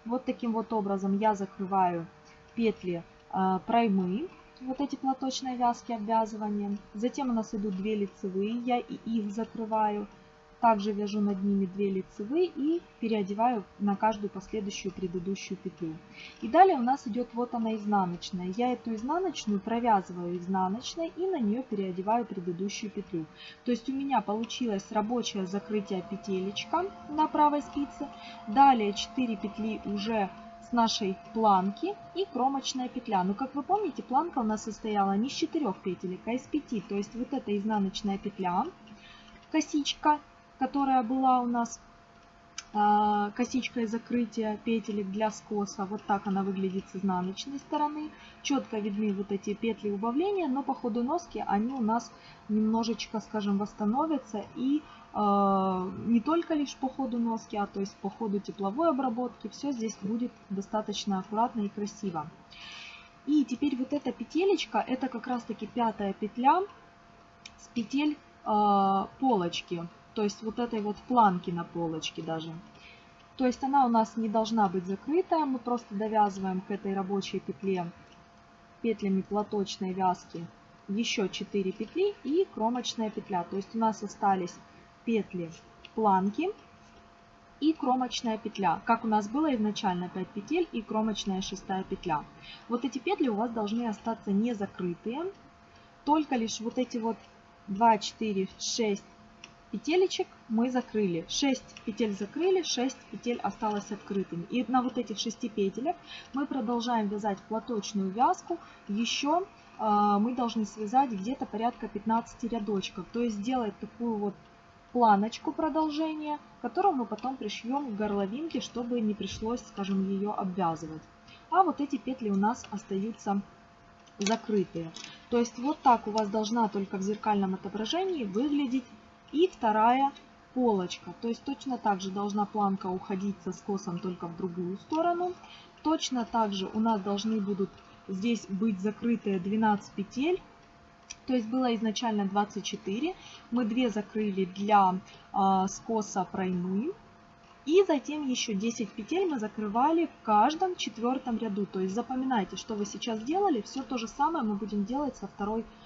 Вот таким вот образом я закрываю петли э, проймы, вот эти платочные вязки обвязывания. Затем у нас идут две лицевые, я и их закрываю. Также вяжу над ними 2 лицевые и переодеваю на каждую последующую предыдущую петлю. И далее у нас идет вот она изнаночная. Я эту изнаночную провязываю изнаночной и на нее переодеваю предыдущую петлю. То есть у меня получилось рабочее закрытие петелечка на правой спице. Далее 4 петли уже с нашей планки и кромочная петля. Но как вы помните, планка у нас состояла не из 4 петелек, а из 5. То есть вот эта изнаночная петля, косичка которая была у нас а, косичкой закрытия петелек для скоса. Вот так она выглядит с изнаночной стороны. Четко видны вот эти петли убавления, но по ходу носки они у нас немножечко, скажем, восстановятся. И э, не только лишь по ходу носки, а то есть по ходу тепловой обработки. Все здесь будет достаточно аккуратно и красиво. И теперь вот эта петелечка, это как раз таки пятая петля с петель э, полочки то есть вот этой вот планки на полочке даже. То есть она у нас не должна быть закрытая, мы просто довязываем к этой рабочей петле петлями платочной вязки еще 4 петли и кромочная петля. То есть у нас остались петли планки и кромочная петля. Как у нас было изначально 5 петель и кромочная шестая петля. Вот эти петли у вас должны остаться не закрытые. Только лишь вот эти вот 2, 4, 6, петелечек мы закрыли. 6 петель закрыли, 6 петель осталось открытыми. И на вот этих 6 петелях мы продолжаем вязать платочную вязку. Еще э, мы должны связать где-то порядка 15 рядочков. То есть сделать такую вот планочку продолжения, которую мы потом пришьем к горловинке, чтобы не пришлось, скажем, ее обвязывать. А вот эти петли у нас остаются закрытые. То есть вот так у вас должна только в зеркальном отображении выглядеть и вторая полочка. То есть точно так же должна планка уходить со скосом только в другую сторону. Точно так же у нас должны будут здесь быть закрытые 12 петель. То есть было изначально 24. Мы 2 закрыли для э, скоса проймы. И затем еще 10 петель мы закрывали в каждом четвертом ряду. То есть запоминайте, что вы сейчас делали. Все то же самое мы будем делать со второй полочкой.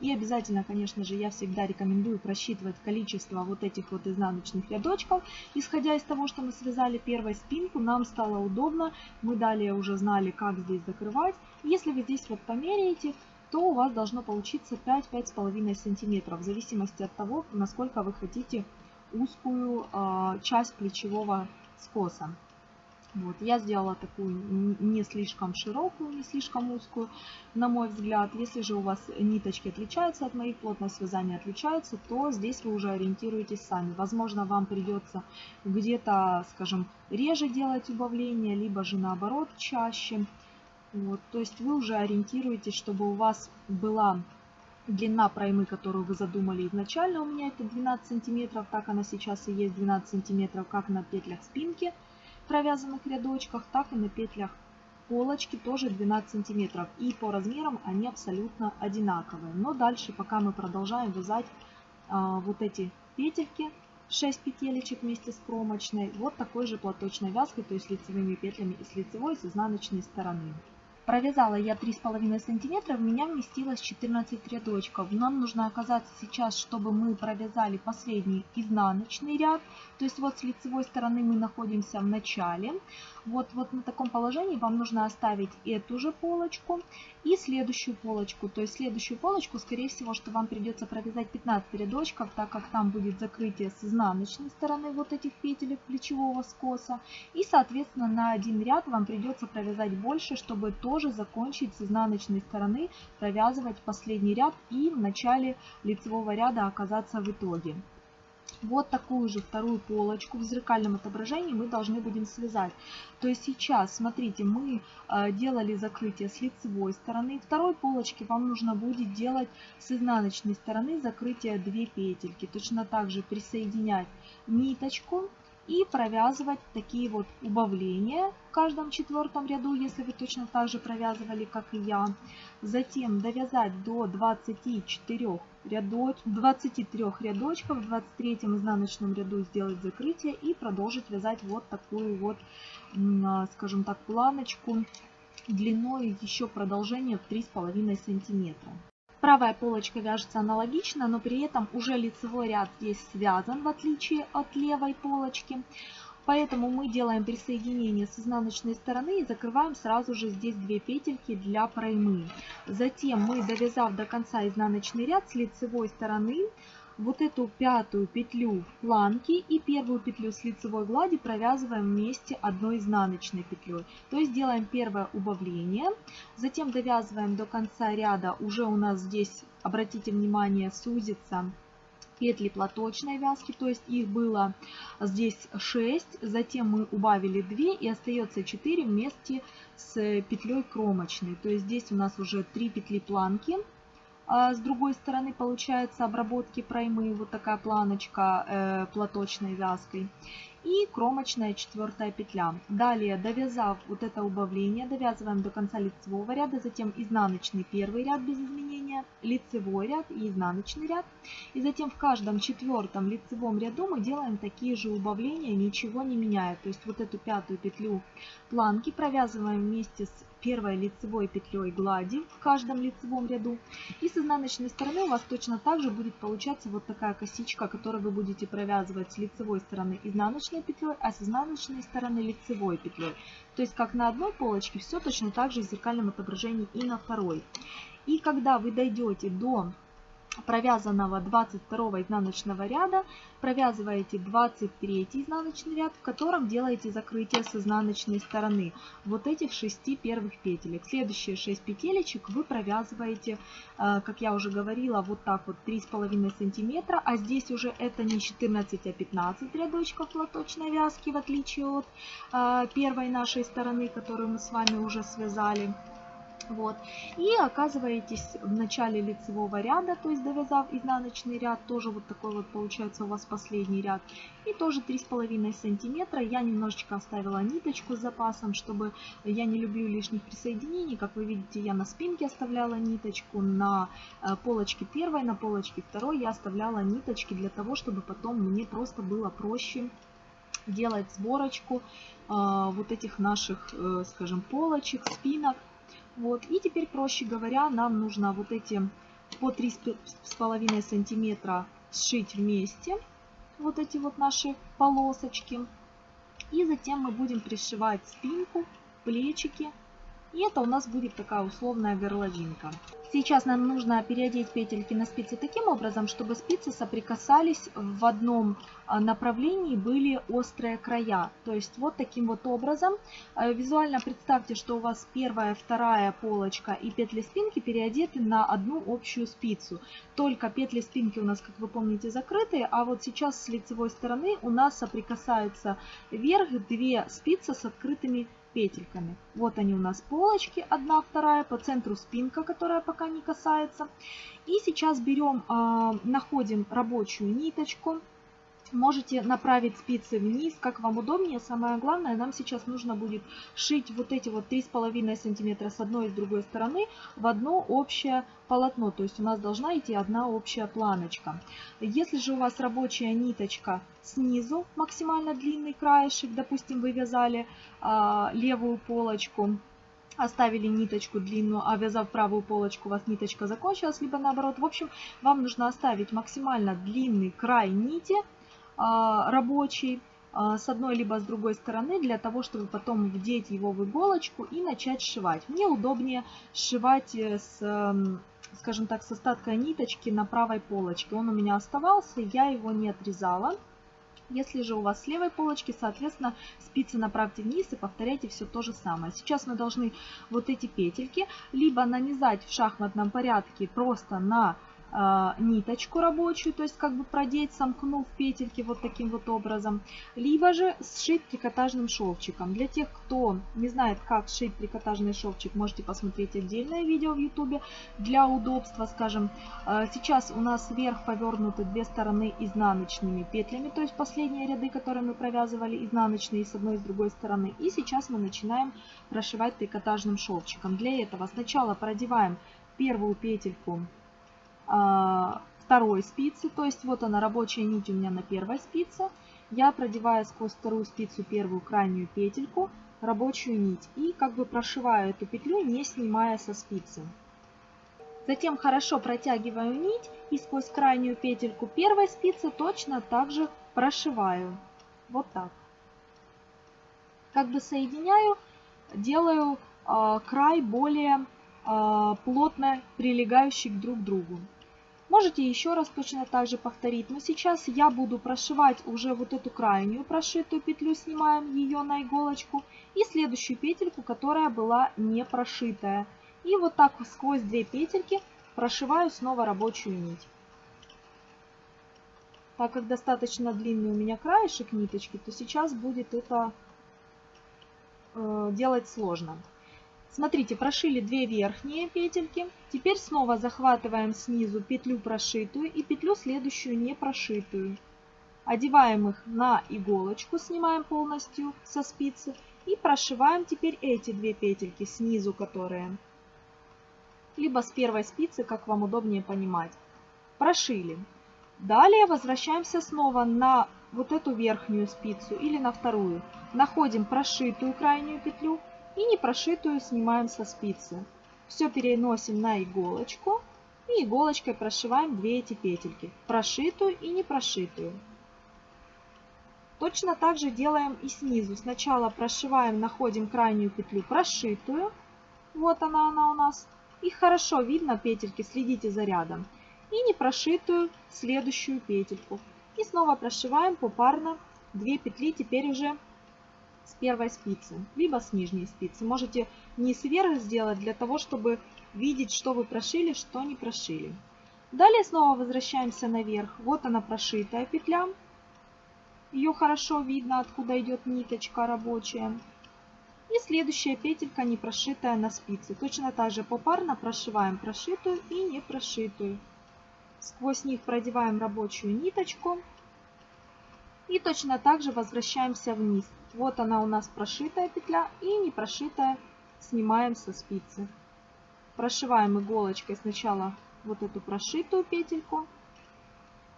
И обязательно, конечно же, я всегда рекомендую просчитывать количество вот этих вот изнаночных рядочков. Исходя из того, что мы связали первой спинку, нам стало удобно. Мы далее уже знали, как здесь закрывать. Если вы здесь вот померяете, то у вас должно получиться 5-5,5 сантиметров, в зависимости от того, насколько вы хотите узкую э, часть плечевого скоса. Вот, я сделала такую не слишком широкую, не слишком узкую, на мой взгляд. Если же у вас ниточки отличаются от моих, плотность вязания отличается, то здесь вы уже ориентируетесь сами. Возможно, вам придется где-то, скажем, реже делать убавление, либо же наоборот чаще. Вот, то есть вы уже ориентируетесь, чтобы у вас была длина проймы, которую вы задумали изначально. У меня это 12 сантиметров, так она сейчас и есть 12 сантиметров, как на петлях спинки провязанных рядочках, так и на петлях полочки тоже 12 сантиметров. И по размерам они абсолютно одинаковые. Но дальше, пока мы продолжаем вязать а, вот эти петельки, 6 петелечек вместе с кромочной, вот такой же платочной вязкой, то есть лицевыми петлями и с лицевой, с изнаночной стороны. Провязала я 3,5 сантиметра, в меня вместилось 14 рядочков. Нам нужно оказаться сейчас, чтобы мы провязали последний изнаночный ряд. То есть вот с лицевой стороны мы находимся в начале. Вот, вот на таком положении вам нужно оставить эту же полочку и следующую полочку. То есть следующую полочку, скорее всего, что вам придется провязать 15 рядочков, так как там будет закрытие с изнаночной стороны вот этих петелек плечевого скоса. И, соответственно, на один ряд вам придется провязать больше, чтобы тоже закончить с изнаночной стороны, провязывать последний ряд и в начале лицевого ряда оказаться в итоге. Вот такую же вторую полочку в зеркальном отображении мы должны будем связать. То есть сейчас, смотрите, мы э, делали закрытие с лицевой стороны. Второй полочки вам нужно будет делать с изнаночной стороны закрытие 2 петельки. Точно так же присоединять ниточку и провязывать такие вот убавления в каждом четвертом ряду, если вы точно так же провязывали, как и я. Затем довязать до 24 рядоч... 23 рядочков, в 23 изнаночном ряду сделать закрытие и продолжить вязать вот такую вот, а, скажем так, планочку длиной еще продолжение в 3,5 сантиметра. Правая полочка вяжется аналогично, но при этом уже лицевой ряд здесь связан, в отличие от левой полочки. Поэтому мы делаем присоединение с изнаночной стороны и закрываем сразу же здесь две петельки для проймы. Затем мы, довязав до конца изнаночный ряд с лицевой стороны, вот эту пятую петлю в планке и первую петлю с лицевой глади провязываем вместе одной изнаночной петлей. То есть делаем первое убавление, затем довязываем до конца ряда, уже у нас здесь, обратите внимание, сузится петли платочной вязки, то есть их было здесь 6, затем мы убавили 2 и остается 4 вместе с петлей кромочной. То есть здесь у нас уже 3 петли планки. А с другой стороны получается обработки проймы, вот такая планочка э, платочной вязкой и кромочная четвертая петля. Далее, довязав вот это убавление, довязываем до конца лицевого ряда, затем изнаночный первый ряд без изменения, лицевой ряд и изнаночный ряд. И затем в каждом четвертом лицевом ряду мы делаем такие же убавления, ничего не меняя. То есть вот эту пятую петлю планки провязываем вместе с первой лицевой петлей глади в каждом лицевом ряду. И с изнаночной стороны у вас точно так же будет получаться вот такая косичка, которую вы будете провязывать с лицевой стороны изнаночной петлей, а с изнаночной стороны лицевой петлей. То есть как на одной полочке, все точно так же в зеркальном отображении и на второй. И когда вы дойдете до провязанного 22 изнаночного ряда провязываете 23 изнаночный ряд, в котором делаете закрытие с изнаночной стороны вот этих 6 первых петелек. Следующие 6 петелечек вы провязываете, э, как я уже говорила, вот так вот 3,5 сантиметра, а здесь уже это не 14, а 15 рядочков лоточной вязки, в отличие от э, первой нашей стороны, которую мы с вами уже связали. Вот. И оказываетесь в начале лицевого ряда, то есть довязав изнаночный ряд, тоже вот такой вот получается у вас последний ряд. И тоже 3,5 сантиметра. Я немножечко оставила ниточку с запасом, чтобы я не люблю лишних присоединений. Как вы видите, я на спинке оставляла ниточку, на э, полочке первой, на полочке второй я оставляла ниточки для того, чтобы потом мне просто было проще делать сборочку э, вот этих наших, э, скажем, полочек, спинок. Вот. И теперь, проще говоря, нам нужно вот эти по 3,5 сантиметра сшить вместе. Вот эти вот наши полосочки. И затем мы будем пришивать спинку, плечики. И это у нас будет такая условная горловинка. Сейчас нам нужно переодеть петельки на спицы таким образом, чтобы спицы соприкасались в одном а, направлении, были острые края. То есть вот таким вот образом. Э, визуально представьте, что у вас первая, вторая полочка и петли спинки переодеты на одну общую спицу. Только петли спинки у нас, как вы помните, закрытые, а вот сейчас с лицевой стороны у нас соприкасаются вверх две спицы с открытыми петельками. Вот они у нас полочки, одна, вторая, по центру спинка, которая пока не касается. И сейчас берем, а, находим рабочую ниточку, Можете направить спицы вниз, как вам удобнее. Самое главное, нам сейчас нужно будет шить вот эти вот 3,5 сантиметра с одной и с другой стороны в одно общее полотно. То есть у нас должна идти одна общая планочка. Если же у вас рабочая ниточка снизу, максимально длинный краешек, допустим, вы вязали а, левую полочку, оставили ниточку длинную, а вязав правую полочку, у вас ниточка закончилась, либо наоборот. В общем, вам нужно оставить максимально длинный край нити, рабочий а, с одной либо с другой стороны для того, чтобы потом вдеть его в иголочку и начать сшивать. Мне удобнее сшивать э, с, скажем так, с остаткой ниточки на правой полочке. Он у меня оставался, я его не отрезала. Если же у вас с левой полочки, соответственно, спицы направьте вниз и повторяйте все то же самое. Сейчас мы должны вот эти петельки либо нанизать в шахматном порядке просто на а, ниточку рабочую, то есть как бы продеть, сомкнув петельки вот таким вот образом, либо же сшить трикотажным шовчиком. Для тех, кто не знает, как сшить трикотажный шовчик, можете посмотреть отдельное видео в ютубе для удобства, скажем. А, сейчас у нас вверх повернуты две стороны изнаночными петлями, то есть последние ряды, которые мы провязывали изнаночные с одной и с другой стороны. И сейчас мы начинаем прошивать трикотажным шовчиком. Для этого сначала продеваем первую петельку а, второй спицы, то есть вот она рабочая нить у меня на первой спице. Я продеваю сквозь вторую спицу первую крайнюю петельку, рабочую нить и как бы прошиваю эту петлю, не снимая со спицы. Затем хорошо протягиваю нить и сквозь крайнюю петельку первой спицы точно так же прошиваю. Вот так. Как бы соединяю, делаю э, край более э, плотно прилегающий друг к другу. Можете еще раз точно так же повторить, но сейчас я буду прошивать уже вот эту крайнюю прошитую петлю, снимаем ее на иголочку, и следующую петельку, которая была не прошитая. И вот так сквозь две петельки прошиваю снова рабочую нить. Так как достаточно длинный у меня краешек ниточки, то сейчас будет это э, делать сложно. Смотрите, прошили две верхние петельки. Теперь снова захватываем снизу петлю прошитую и петлю следующую не прошитую. Одеваем их на иголочку, снимаем полностью со спицы и прошиваем теперь эти две петельки снизу, которые либо с первой спицы, как вам удобнее понимать. Прошили. Далее возвращаемся снова на вот эту верхнюю спицу или на вторую. Находим прошитую крайнюю петлю и не прошитую снимаем со спицы. Все переносим на иголочку и иголочкой прошиваем две эти петельки. Прошитую и не прошитую. Точно так же делаем и снизу. Сначала прошиваем, находим крайнюю петлю прошитую. Вот она, она у нас. Их хорошо видно, петельки, следите за рядом. И не прошитую следующую петельку. И снова прошиваем попарно 2 петли, теперь уже с первой спицы, либо с нижней спицы. Можете не сверх сделать, для того, чтобы видеть, что вы прошили, что не прошили. Далее снова возвращаемся наверх. Вот она прошитая петля. Ее хорошо видно, откуда идет ниточка рабочая. И следующая петелька не прошитая на спице. Точно так же попарно прошиваем прошитую и не прошитую. Сквозь них продеваем рабочую ниточку. И точно так же возвращаемся вниз. Вот она у нас прошитая петля и не прошитая снимаем со спицы. Прошиваем иголочкой сначала вот эту прошитую петельку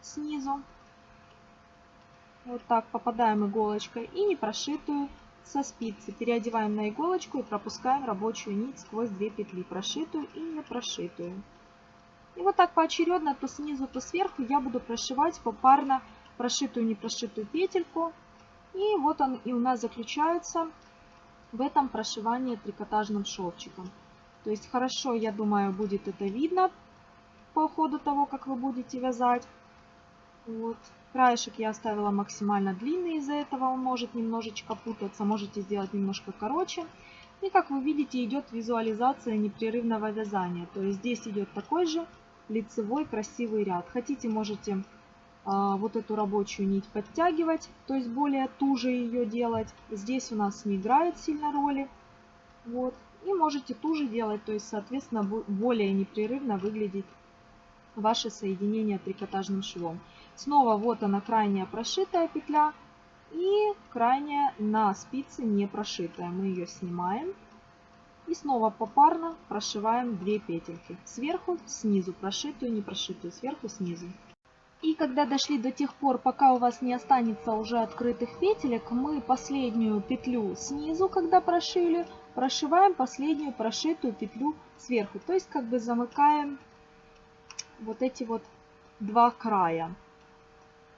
снизу. Вот так попадаем иголочкой и не прошитую со спицы. Переодеваем на иголочку и пропускаем рабочую нить сквозь две петли, прошитую и не прошитую. И вот так поочередно, то снизу, то сверху я буду прошивать попарно прошитую и не прошитую петельку. И вот он и у нас заключается в этом прошивании трикотажным шовчиком. То есть хорошо, я думаю, будет это видно по ходу того, как вы будете вязать. Вот. Краешек я оставила максимально длинный, из-за этого он может немножечко путаться. Можете сделать немножко короче. И как вы видите, идет визуализация непрерывного вязания. То есть здесь идет такой же лицевой красивый ряд. Хотите, можете вот эту рабочую нить подтягивать, то есть более туже ее делать. Здесь у нас не играет сильно роли. Вот. И можете туже делать, то есть, соответственно, более непрерывно выглядит ваше соединение трикотажным швом. Снова вот она крайняя прошитая петля и крайняя на спице не прошитая. Мы ее снимаем. И снова попарно прошиваем 2 петельки. Сверху, снизу прошитую, не прошитую, сверху, снизу. И когда дошли до тех пор, пока у вас не останется уже открытых петелек, мы последнюю петлю снизу, когда прошили, прошиваем последнюю прошитую петлю сверху. То есть как бы замыкаем вот эти вот два края.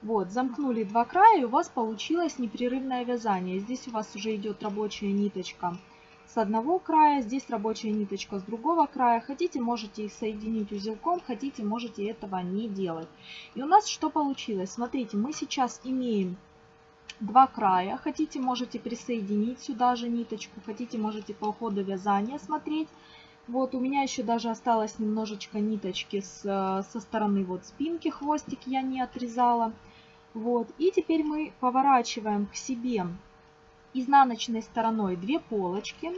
Вот, замкнули два края, и у вас получилось непрерывное вязание. Здесь у вас уже идет рабочая ниточка с одного края, здесь рабочая ниточка с другого края. Хотите, можете их соединить узелком, хотите, можете этого не делать. И у нас что получилось? Смотрите, мы сейчас имеем два края. Хотите, можете присоединить сюда же ниточку, хотите, можете по ходу вязания смотреть. Вот у меня еще даже осталось немножечко ниточки с, со стороны вот спинки, хвостик я не отрезала. Вот. И теперь мы поворачиваем к себе изнаночной стороной две полочки.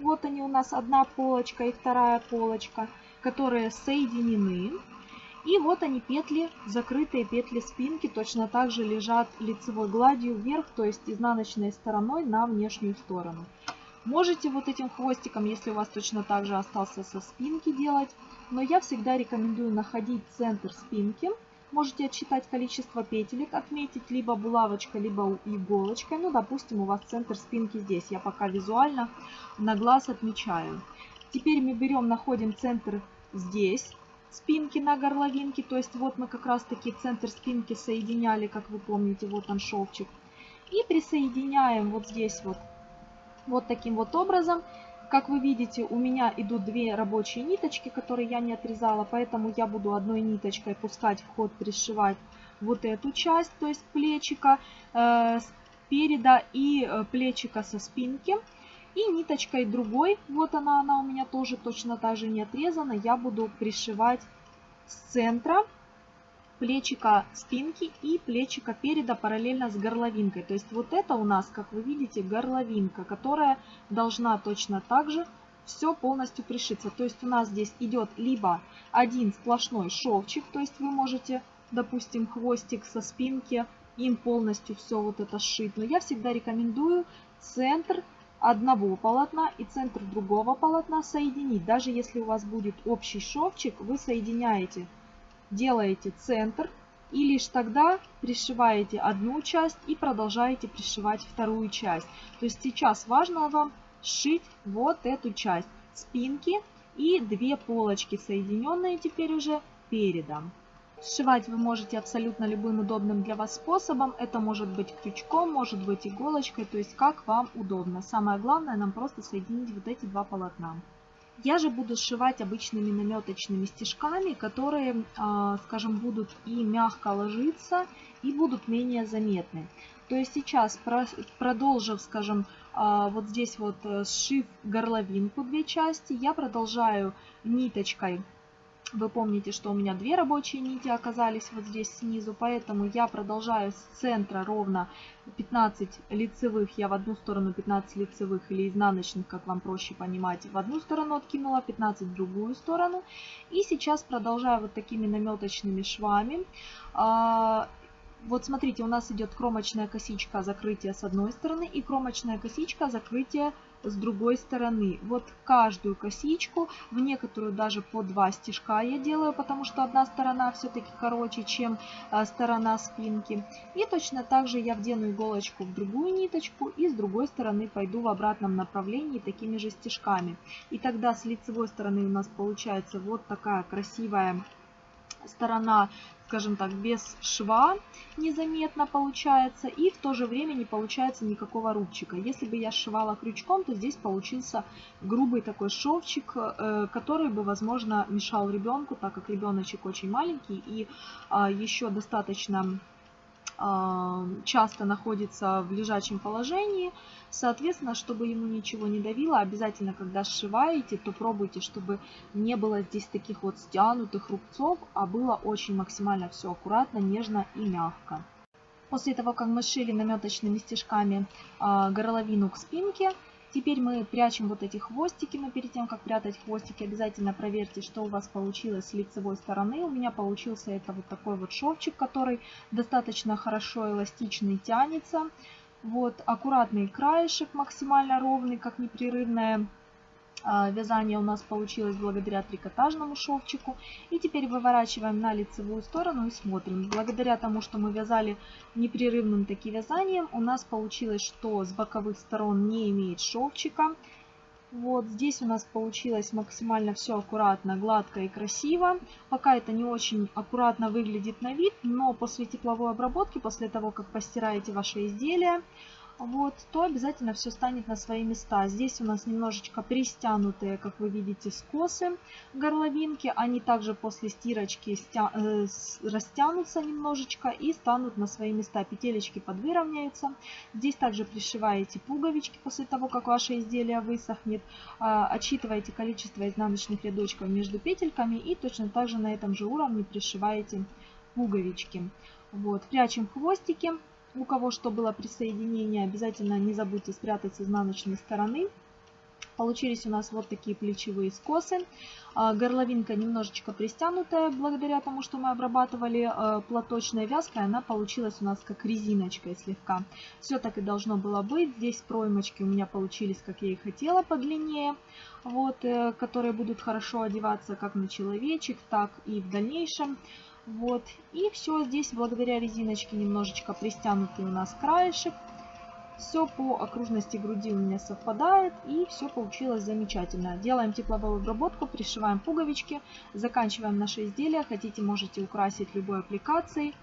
Вот они у нас одна полочка и вторая полочка, которые соединены. И вот они петли, закрытые петли спинки, точно так же лежат лицевой гладью вверх, то есть изнаночной стороной на внешнюю сторону. Можете вот этим хвостиком, если у вас точно так же остался со спинки делать, но я всегда рекомендую находить центр спинки Можете отсчитать количество петелек, отметить либо булавочкой, либо иголочкой. Ну, допустим, у вас центр спинки здесь. Я пока визуально на глаз отмечаю. Теперь мы берем, находим центр здесь спинки на горловинке. То есть вот мы как раз таки центр спинки соединяли, как вы помните, вот он шовчик. И присоединяем вот здесь вот, вот таким вот образом. Как вы видите, у меня идут две рабочие ниточки, которые я не отрезала, поэтому я буду одной ниточкой пускать в ход, пришивать вот эту часть, то есть плечика э, спереда и э, плечика со спинки. И ниточкой другой, вот она, она у меня тоже точно так же не отрезана, я буду пришивать с центра плечика спинки и плечика переда параллельно с горловинкой. То есть вот это у нас, как вы видите, горловинка, которая должна точно так же все полностью пришиться. То есть у нас здесь идет либо один сплошной шовчик, то есть вы можете, допустим, хвостик со спинки, им полностью все вот это сшить. Но я всегда рекомендую центр одного полотна и центр другого полотна соединить. Даже если у вас будет общий шовчик, вы соединяете, делаете центр и лишь тогда пришиваете одну часть и продолжаете пришивать вторую часть. То есть сейчас важно вам сшить вот эту часть спинки и две полочки, соединенные теперь уже передом. Сшивать вы можете абсолютно любым удобным для вас способом. Это может быть крючком, может быть иголочкой, то есть как вам удобно. Самое главное нам просто соединить вот эти два полотна. Я же буду сшивать обычными наметочными стежками, которые, а, скажем, будут и мягко ложиться, и будут менее заметны. То есть сейчас, продолжив, скажем, а, вот здесь вот э, сшив горловинку две части, я продолжаю ниточкой вы помните, что у меня две рабочие нити оказались вот здесь снизу, поэтому я продолжаю с центра ровно 15 лицевых, я в одну сторону 15 лицевых или изнаночных, как вам проще понимать, в одну сторону откинула, 15 в другую сторону. И сейчас продолжаю вот такими наметочными швами. А, вот смотрите, у нас идет кромочная косичка закрытия с одной стороны и кромочная косичка закрытия с другой стороны. Вот каждую косичку, в некоторую даже по два стежка я делаю, потому что одна сторона все-таки короче, чем а, сторона спинки. И точно так же я вдену иголочку в другую ниточку и с другой стороны пойду в обратном направлении такими же стежками. И тогда с лицевой стороны у нас получается вот такая красивая сторона скажем так, без шва незаметно получается. И в то же время не получается никакого рубчика. Если бы я сшивала крючком, то здесь получился грубый такой шовчик, э, который бы, возможно, мешал ребенку, так как ребеночек очень маленький и а, еще достаточно часто находится в лежачем положении. Соответственно, чтобы ему ничего не давило, обязательно, когда сшиваете, то пробуйте, чтобы не было здесь таких вот стянутых рубцов, а было очень максимально все аккуратно, нежно и мягко. После того, как мы сшили наметочными стежками горловину к спинке, Теперь мы прячем вот эти хвостики, но перед тем, как прятать хвостики, обязательно проверьте, что у вас получилось с лицевой стороны. У меня получился это вот такой вот шовчик, который достаточно хорошо эластичный тянется. Вот аккуратный краешек, максимально ровный, как непрерывная вязание у нас получилось благодаря трикотажному шовчику. И теперь выворачиваем на лицевую сторону и смотрим. Благодаря тому, что мы вязали непрерывным таким вязанием, у нас получилось, что с боковых сторон не имеет шовчика. Вот здесь у нас получилось максимально все аккуратно, гладко и красиво. Пока это не очень аккуратно выглядит на вид, но после тепловой обработки, после того, как постираете ваше изделие, вот, то обязательно все станет на свои места. Здесь у нас немножечко пристянутые, как вы видите, скосы горловинки. Они также после стирочки стя... э, растянутся немножечко и станут на свои места. Петелечки подвыровняются. Здесь также пришиваете пуговички после того, как ваше изделие высохнет. Э, отсчитываете количество изнаночных рядочков между петельками и точно так же на этом же уровне пришиваете пуговички. Вот, прячем хвостики. У кого что было присоединение, обязательно не забудьте спрятать с изнаночной стороны. Получились у нас вот такие плечевые скосы. А, горловинка немножечко пристянутая, благодаря тому, что мы обрабатывали а, платочной вязкой, она получилась у нас как резиночкой слегка. Все так и должно было быть. Здесь проймочки у меня получились, как я и хотела, подлиннее, вот, э, которые будут хорошо одеваться как на человечек, так и в дальнейшем. Вот. И все здесь благодаря резиночке немножечко пристянутый у нас краешек. Все по окружности груди у меня совпадает и все получилось замечательно. Делаем тепловую обработку, пришиваем пуговички, заканчиваем наше изделие. Хотите, можете украсить любой аппликацией.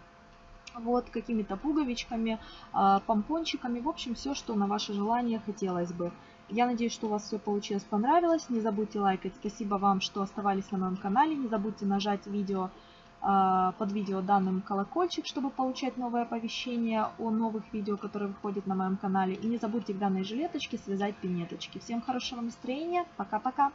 Вот, какими-то пуговичками, а, помпончиками, в общем, все, что на ваше желание хотелось бы. Я надеюсь, что у вас все получилось, понравилось. Не забудьте лайкать. Спасибо вам, что оставались на моем канале. Не забудьте нажать видео под видео данным колокольчик, чтобы получать новые оповещения о новых видео, которые выходят на моем канале. И не забудьте в данной жилеточке связать пинеточки. Всем хорошего настроения. Пока-пока.